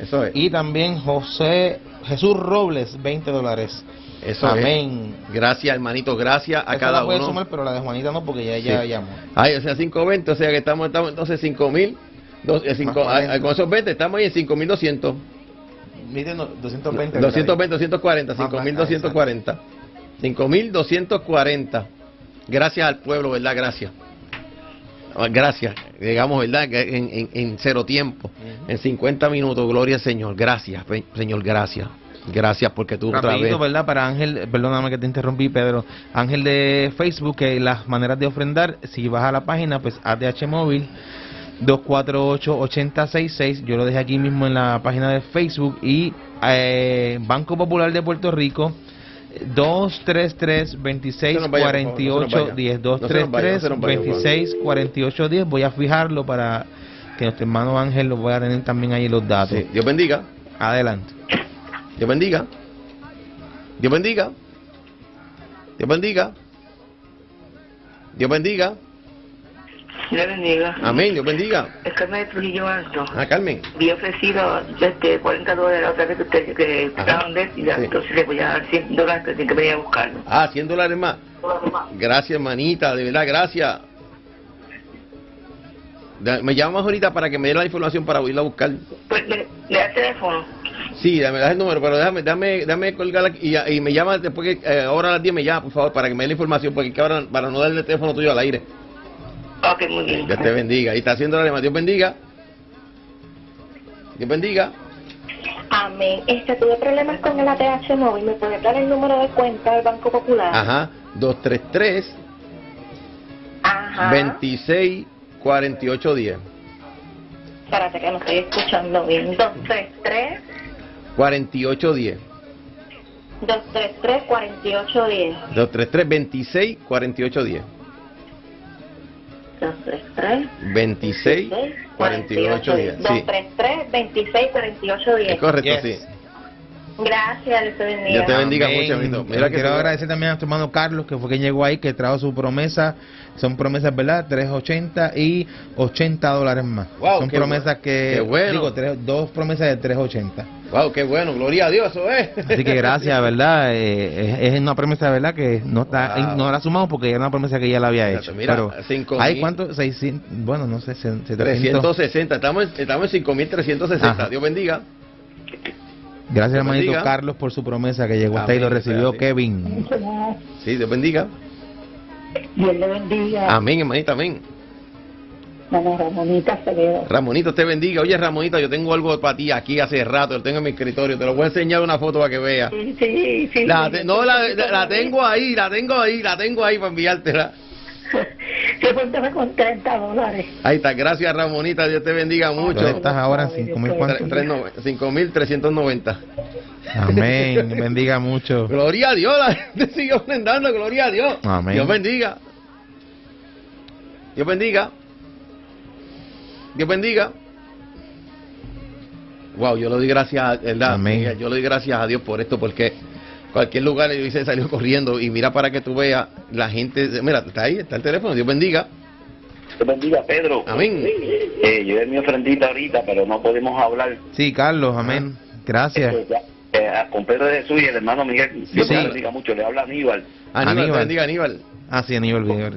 Eso es. Y también José Jesús Robles, 20 dólares. Eso Amén. es. Gracias, hermanito, gracias a Esa cada la puede uno. sumar, pero la de Juanita no, porque ya ella Sí. llamó. Ay, o sea, 520, o sea que estamos, estamos entonces 5.000. Dos, eh, cinco- Más 40. ah, con esos 20 estamos ahí en 5.200. Mire, no, 220. 220, 240, Más 5.240. 5.240. Gracias al pueblo, ¿verdad? Gracias. Ah, Gracias, digamos, ¿verdad? En, en, en cero tiempo, en 50 minutos, gloria al Señor. Gracias, Señor, gracias. Gracias porque tú otra Rapidito, vez. ¿verdad? Para Ángel, perdóname que te interrumpí, Pedro. Ángel de Facebook, que las maneras de ofrendar, si vas a la página, pues ATH Móvil 248-8066. Yo lo dejé aquí mismo en la página de Facebook. Y eh, Banco Popular de Puerto Rico. 233 26 No se nos vaya, por favor, no se nos 48 vaya. 10 No se nos vaya, no 233 se nos vaya, por favor. 26 48 10 voy a fijarlo para que nuestro hermano Ángel lo voy a tener también ahí los datos Sí, Dios bendiga. adelante Dios bendiga. Dios bendiga. Dios bendiga. Dios bendiga. Dios bendiga. Amén, Dios bendiga. Es Carmen de Trujillo Alto. Ah, Carmen. Había ofrecido este, 40 dólares la otra vez que usted que Ajá. estaban de y entonces le voy a dar 100 dólares que tiene que venir a buscarlo. Ah, 100 dólares más. Gracias, hermanita, de verdad, gracias. Me llamas ahorita para que me dé la información para irla a buscar. Pues le, le da el teléfono. Sí, dame, dame el número, pero déjame, dame, dame colgar aquí y, y me llama después que eh, ahora a las 10 me llama, por favor, para que me dé la información, porque ahora, para no darle el teléfono tuyo al aire. Ok, muy bien. Dios te bendiga. Y está haciendo la lema. Dios bendiga. Dios bendiga. Amén. Este, tuve problemas con el ATH móvil. ¿Me puede dar el número de cuenta del Banco Popular? Ajá. 233 Ajá. 26 48 10. Espérate que no estoy escuchando bien. 233 48 10. 233-4810. 233-26-4810. 26 48 10. Sí. 233 26 48 10. Es correcto, sí. Gracias, Dios te bendiga. Dios te bendiga Amén. mucho, amito. Mira, que quiero agradecer también a tu hermano Carlos, que fue quien llegó ahí, que trajo su promesa. Son promesas, ¿verdad? 380 y 80 dólares más. Wow, Son qué promesas bu- que. qué bueno. Digo, tres- dos promesas de 380. Wow, qué bueno, gloria a Dios, eso es. Así que gracias, ¿verdad? Eh, es, es una promesa, ¿verdad? Que no está Wow. no la sumamos porque era una promesa que ya la había hecho. Mira, Pero, cinco ¿hay cuánto? 600, bueno, no sé, 700. 360, estamos en, estamos en 5360. Ajá. Dios bendiga. Gracias, Dios hermanito bendiga. Carlos, por su promesa que llegó hasta ahí, lo Amén, recibió. Kevin. Sí, Dios bendiga. Dios le bendiga. Amén, hermanita, amén. Mamá Ramonita Acevedo. Ramonito, te bendiga. Oye, Ramonita, yo tengo algo para ti aquí hace rato, lo tengo en mi escritorio. Te lo voy a enseñar una foto para que veas. Sí, sí, sí. La te- no, la, la- la tengo ahí, la tengo ahí, la tengo ahí para enviártela. Se cuéntame con 30 dólares. Ahí está, gracias Ramonita, Dios te bendiga mucho. ¿Dónde estás ahora? ¿En 5.000 cuánto? 5.390. Amén, bendiga mucho. Gloria a Dios, la gente sigue ofrendando, gloria a Dios. Amén. Dios bendiga. Dios bendiga. Dios bendiga. Wow, yo le doy gracias, ¿verdad? Amén. Yo le doy gracias a Dios por esto, porque cualquier lugar yo hice salió corriendo y mira para que tú veas la gente, mira, está ahí, está el teléfono, Dios bendiga. Dios bendiga, Pedro. Amén. Eh, yo es mi ofrendita ahorita, pero no podemos hablar. Sí, Carlos, amén. Gracias. Eh, ya, eh, con Pedro de Jesús y el hermano Miguel. Dios Sí. bendiga mucho. Le habla Aníbal. Aníbal, Aníbal. te bendiga Aníbal. Ah, sí, Aníbal Villar.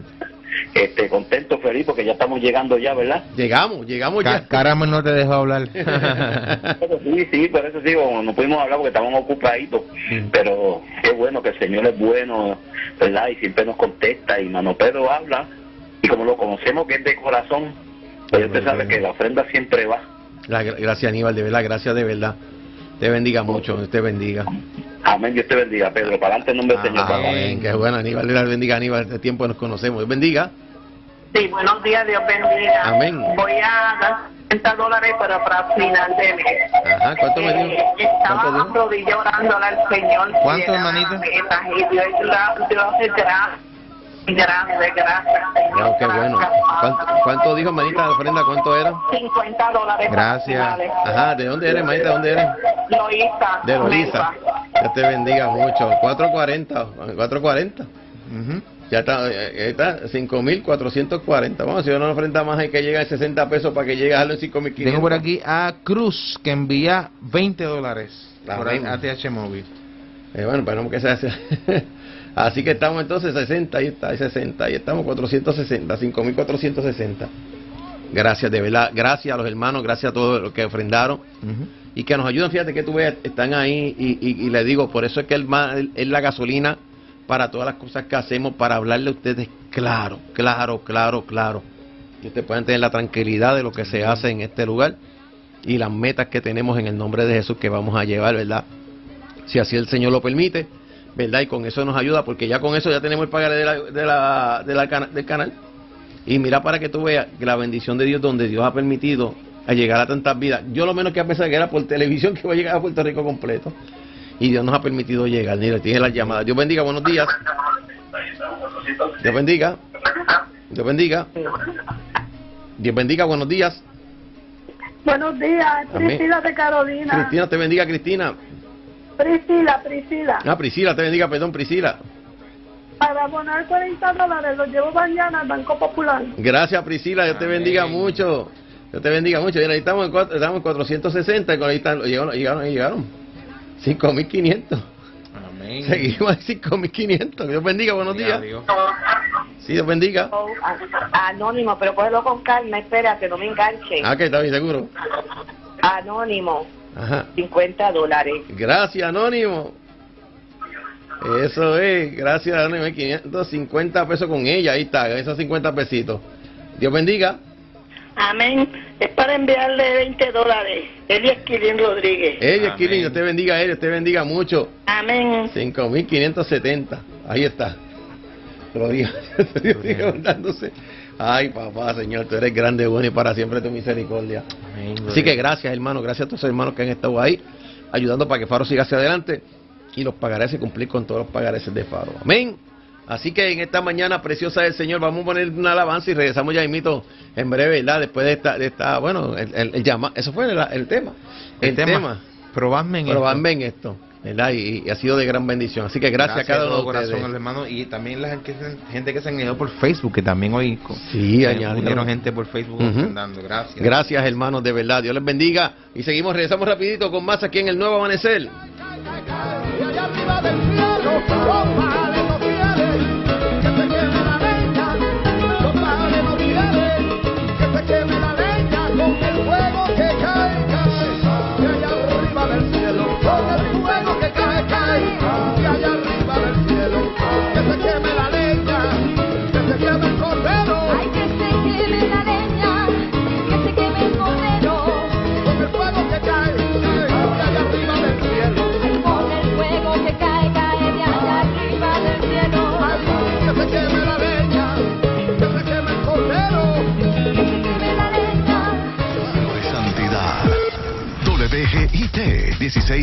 Este, contento, feliz, porque ya estamos llegando ya, ¿verdad? Llegamos, llegamos ya. Caramel no te dejó hablar. Pero sí, sí, por eso digo, no pudimos hablar porque estábamos ocupaditos. Pero qué bueno que el Señor es bueno, ¿verdad? Y siempre nos contesta. Y Mano Pedro habla. Y como lo conocemos que es de corazón, pues usted sabe que la ofrenda siempre va. La- gracias Aníbal, de verdad, gracias de verdad. Te bendiga mucho, Dios te bendiga. Amén, Dios te bendiga, Pedro. Para adelante en nombre del Señor. Amén, qué bueno Aníbal, Dios bendiga Aníbal, este tiempo nos conocemos. Dios bendiga. Sí, buenos días, Dios bendiga. Amén. Voy a dar 30 dólares para, para final de mes. Ajá, ¿cuánto me dio? Eh, Estaba orándole al Señor. ¿Cuánto, Llegar a hermanito? la meta, Y Dios, Dios es gracias. Señor. Ah, qué bueno. ¿Cuánto, cuánto dijo hermanita la ofrenda? ¿Cuánto era? 50 dólares. Gracias. Ajá, ¿de dónde eres, hermanita? ¿De dónde eres? Loíza. De Lorisa. Dios te bendiga mucho. 440, 440. Ujú. Ya está, eh, está 5.440. Vamos, si una ofrenda más hay que llegar a 60 pesos para que llegue a en 5.500. Tengo por aquí a Cruz que envía 20 dólares por. ATH Móvil. Eh, bueno, esperamos que sea así. Así que estamos entonces 60, ahí está, ahí 60, ahí estamos 460, 5460. Gracias, de verdad, gracias a los hermanos, gracias a todos los que ofrendaron y que nos ayudan. Fíjate que tú ves, están ahí y, y, y le digo, por eso es que es la gasolina para todas las cosas que hacemos, para hablarle a ustedes claro, claro, claro, claro. Que ustedes puedan tener la tranquilidad de lo que se hace en este lugar y las metas que tenemos en el nombre de Jesús que vamos a llevar, ¿verdad? Si así el Señor lo permite, ¿verdad? Y con eso nos ayuda, porque ya con eso ya tenemos el pagaré de la, de la, de la del canal. Y mira para que tú veas que la bendición de Dios, donde Dios ha permitido a llegar a tantas vidas. Yo lo menos que pensado que era por televisión que va a llegar a Puerto Rico completo. Y Dios nos ha permitido llegar. Mira, tiene las llamadas. Dios bendiga, buenos días. Dios bendiga. Dios bendiga. Dios bendiga, buenos días. Buenos días. Priscila de Carolina. Cristina, te bendiga, Cristina. Priscila, Priscila. Ah, Priscila, te bendiga, perdón, Priscila. Para abonar 40 dólares los llevo mañana al Banco Popular. Gracias, Priscila, Dios te bendiga mucho. Dios te bendiga mucho. Mira, ahí estamos en, cuatro- estamos en 460, y con ahí están, llegaron, llegaron, llegaron. 5.500. Amén. Seguimos en 5.500. Dios bendiga, buenos días. Sí, Dios bendiga. Oh, a- Anónimo, pero cógelo con calma, espera, que no me enganche. Ah, que está bien seguro. Anónimo, Ajá. 50 dólares. Gracias, Anónimo. Eso es, gracias, Anónimo. 550 pesos con ella, ahí está, esos 50 pesitos. Dios bendiga. Amén. Es para enviarle 20 dólares. Eli Esquilín Rodríguez. Ella, Esquilín, Dios te bendiga, ella, Dios te bendiga mucho. Amén. 5.570. Ahí está. Gloria. Dios sigue mandándose. Ay, papá, Señor, tú eres grande, bueno y para siempre tu misericordia. Amén, Así que gracias, hermano. Gracias a todos los hermanos que han estado ahí, ayudando para que Faro siga hacia adelante. y los pagarés y cumplir con todos los pagares de Faro. Amén. Así que en esta mañana preciosa del Señor vamos a poner una alabanza y regresamos ya mito en breve, ¿verdad? Después de esta, de esta bueno, el, el, llama, eso fue el, tema. El, tema. Probadme en Probadme en esto. ¿Verdad? Y, ha sido de gran bendición. Así que gracias, a cada uno de corazón, hermano. Y también la gente, gente que se han ido por Facebook, que también hoy sí, añadieron gente por Facebook Gracias. Gracias, hermanos, de verdad. Dios les bendiga. Y seguimos, regresamos rapidito con más aquí en el Nuevo Amanecer.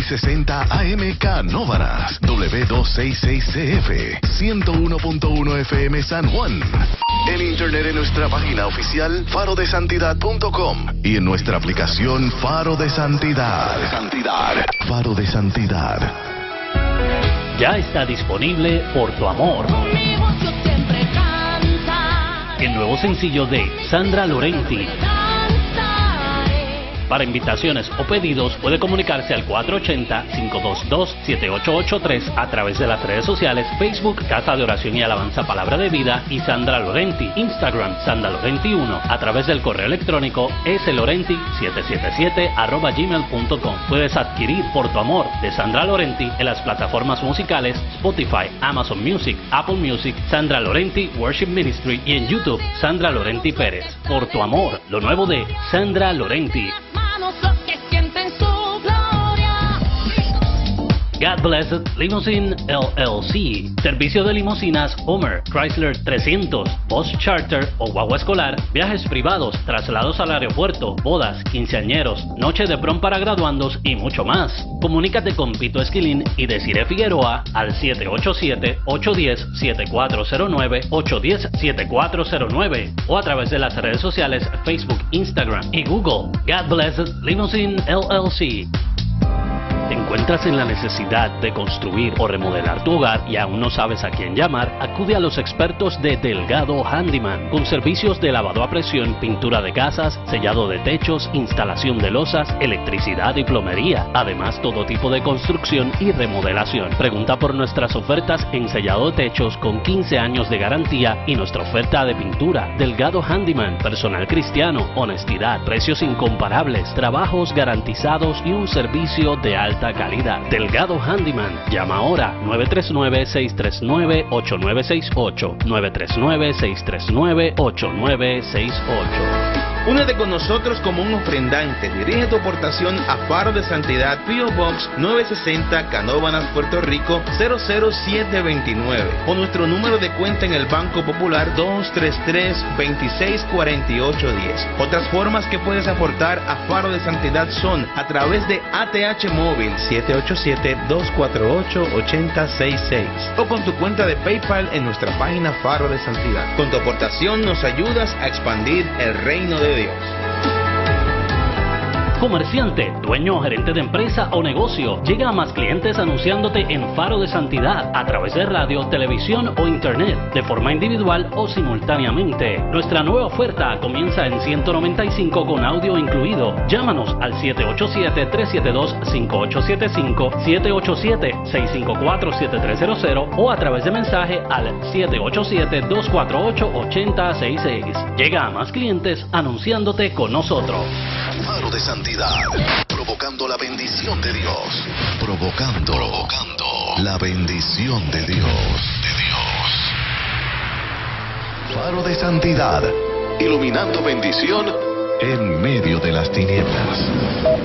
1660 AMK Nóvaras W266CF 101.1 FM San Juan. En internet en nuestra página oficial farodesantidad.com y en nuestra aplicación Faro de Santidad. Santidad. Faro de Santidad. Ya está disponible Por tu amor. El nuevo sencillo de Sandra Lorenti para invitaciones o pedidos puede comunicarse al 480-522-7883 a través de las redes sociales Facebook Casa de Oración y Alabanza Palabra de Vida y Sandra Lorenti, Instagram Sandra Lorenti 1 a través del correo electrónico slorenti777 arroba gmail.com. Puedes adquirir Por tu Amor de Sandra Lorenti en las plataformas musicales Spotify, Amazon Music, Apple Music, Sandra Lorenti Worship Ministry y en YouTube Sandra Lorenti Pérez. Por tu Amor, lo nuevo de Sandra Lorenti. God Blessed Limousine LLC. Servicio de limusinas Homer, Chrysler 300, Boss Charter o guagua escolar, viajes privados, traslados al aeropuerto, bodas, quinceañeros, noche de prom para graduandos y mucho más. Comunícate con Pito Esquilín y Desire Figueroa al 787-810-7409, 810-7409 o a través de las redes sociales Facebook, Instagram y Google. God Blessed Limousine LLC. ¿Te encuentras en la necesidad de construir o remodelar tu hogar y aún no sabes a quién llamar? Acude a los expertos de Delgado Handyman con servicios de lavado a presión, pintura de casas, sellado de techos, instalación de losas, electricidad y plomería. Además, todo tipo de construcción y remodelación. Pregunta por nuestras ofertas en sellado de techos con 15 años de garantía y nuestra oferta de pintura. Delgado Handyman, personal cristiano, honestidad, precios incomparables, trabajos garantizados y un servicio de alta calidad. Delgado Handyman. Llama ahora 939-639-8968. 939-639-8968. Únete con nosotros como un ofrendante. Dirige tu aportación a Faro de Santidad, P.O. Box 960, Canóvanas, Puerto Rico 00729. O nuestro número de cuenta en el Banco Popular 233-264810. Otras formas que puedes aportar a Faro de Santidad son a través de ATH Móvil 787-248-8066 o con tu cuenta de PayPal en nuestra página Faro de Santidad. Con tu aportación nos ayudas a expandir el reino de Dios. Comerciante, dueño o gerente de empresa o negocio, llega a más clientes anunciándote en Faro de Santidad a través de radio, televisión o internet, de forma individual o simultáneamente. Nuestra nueva oferta comienza en 195 con audio incluido. Llámanos al 787-372-5875, 787-654-7300 o a través de mensaje al 787-248-8066. Llega a más clientes anunciándote con nosotros. Faro de Provocando la bendición de Dios, provocando, provocando la bendición de Dios, de Dios. Faro de Santidad, iluminando bendición en medio de las tinieblas.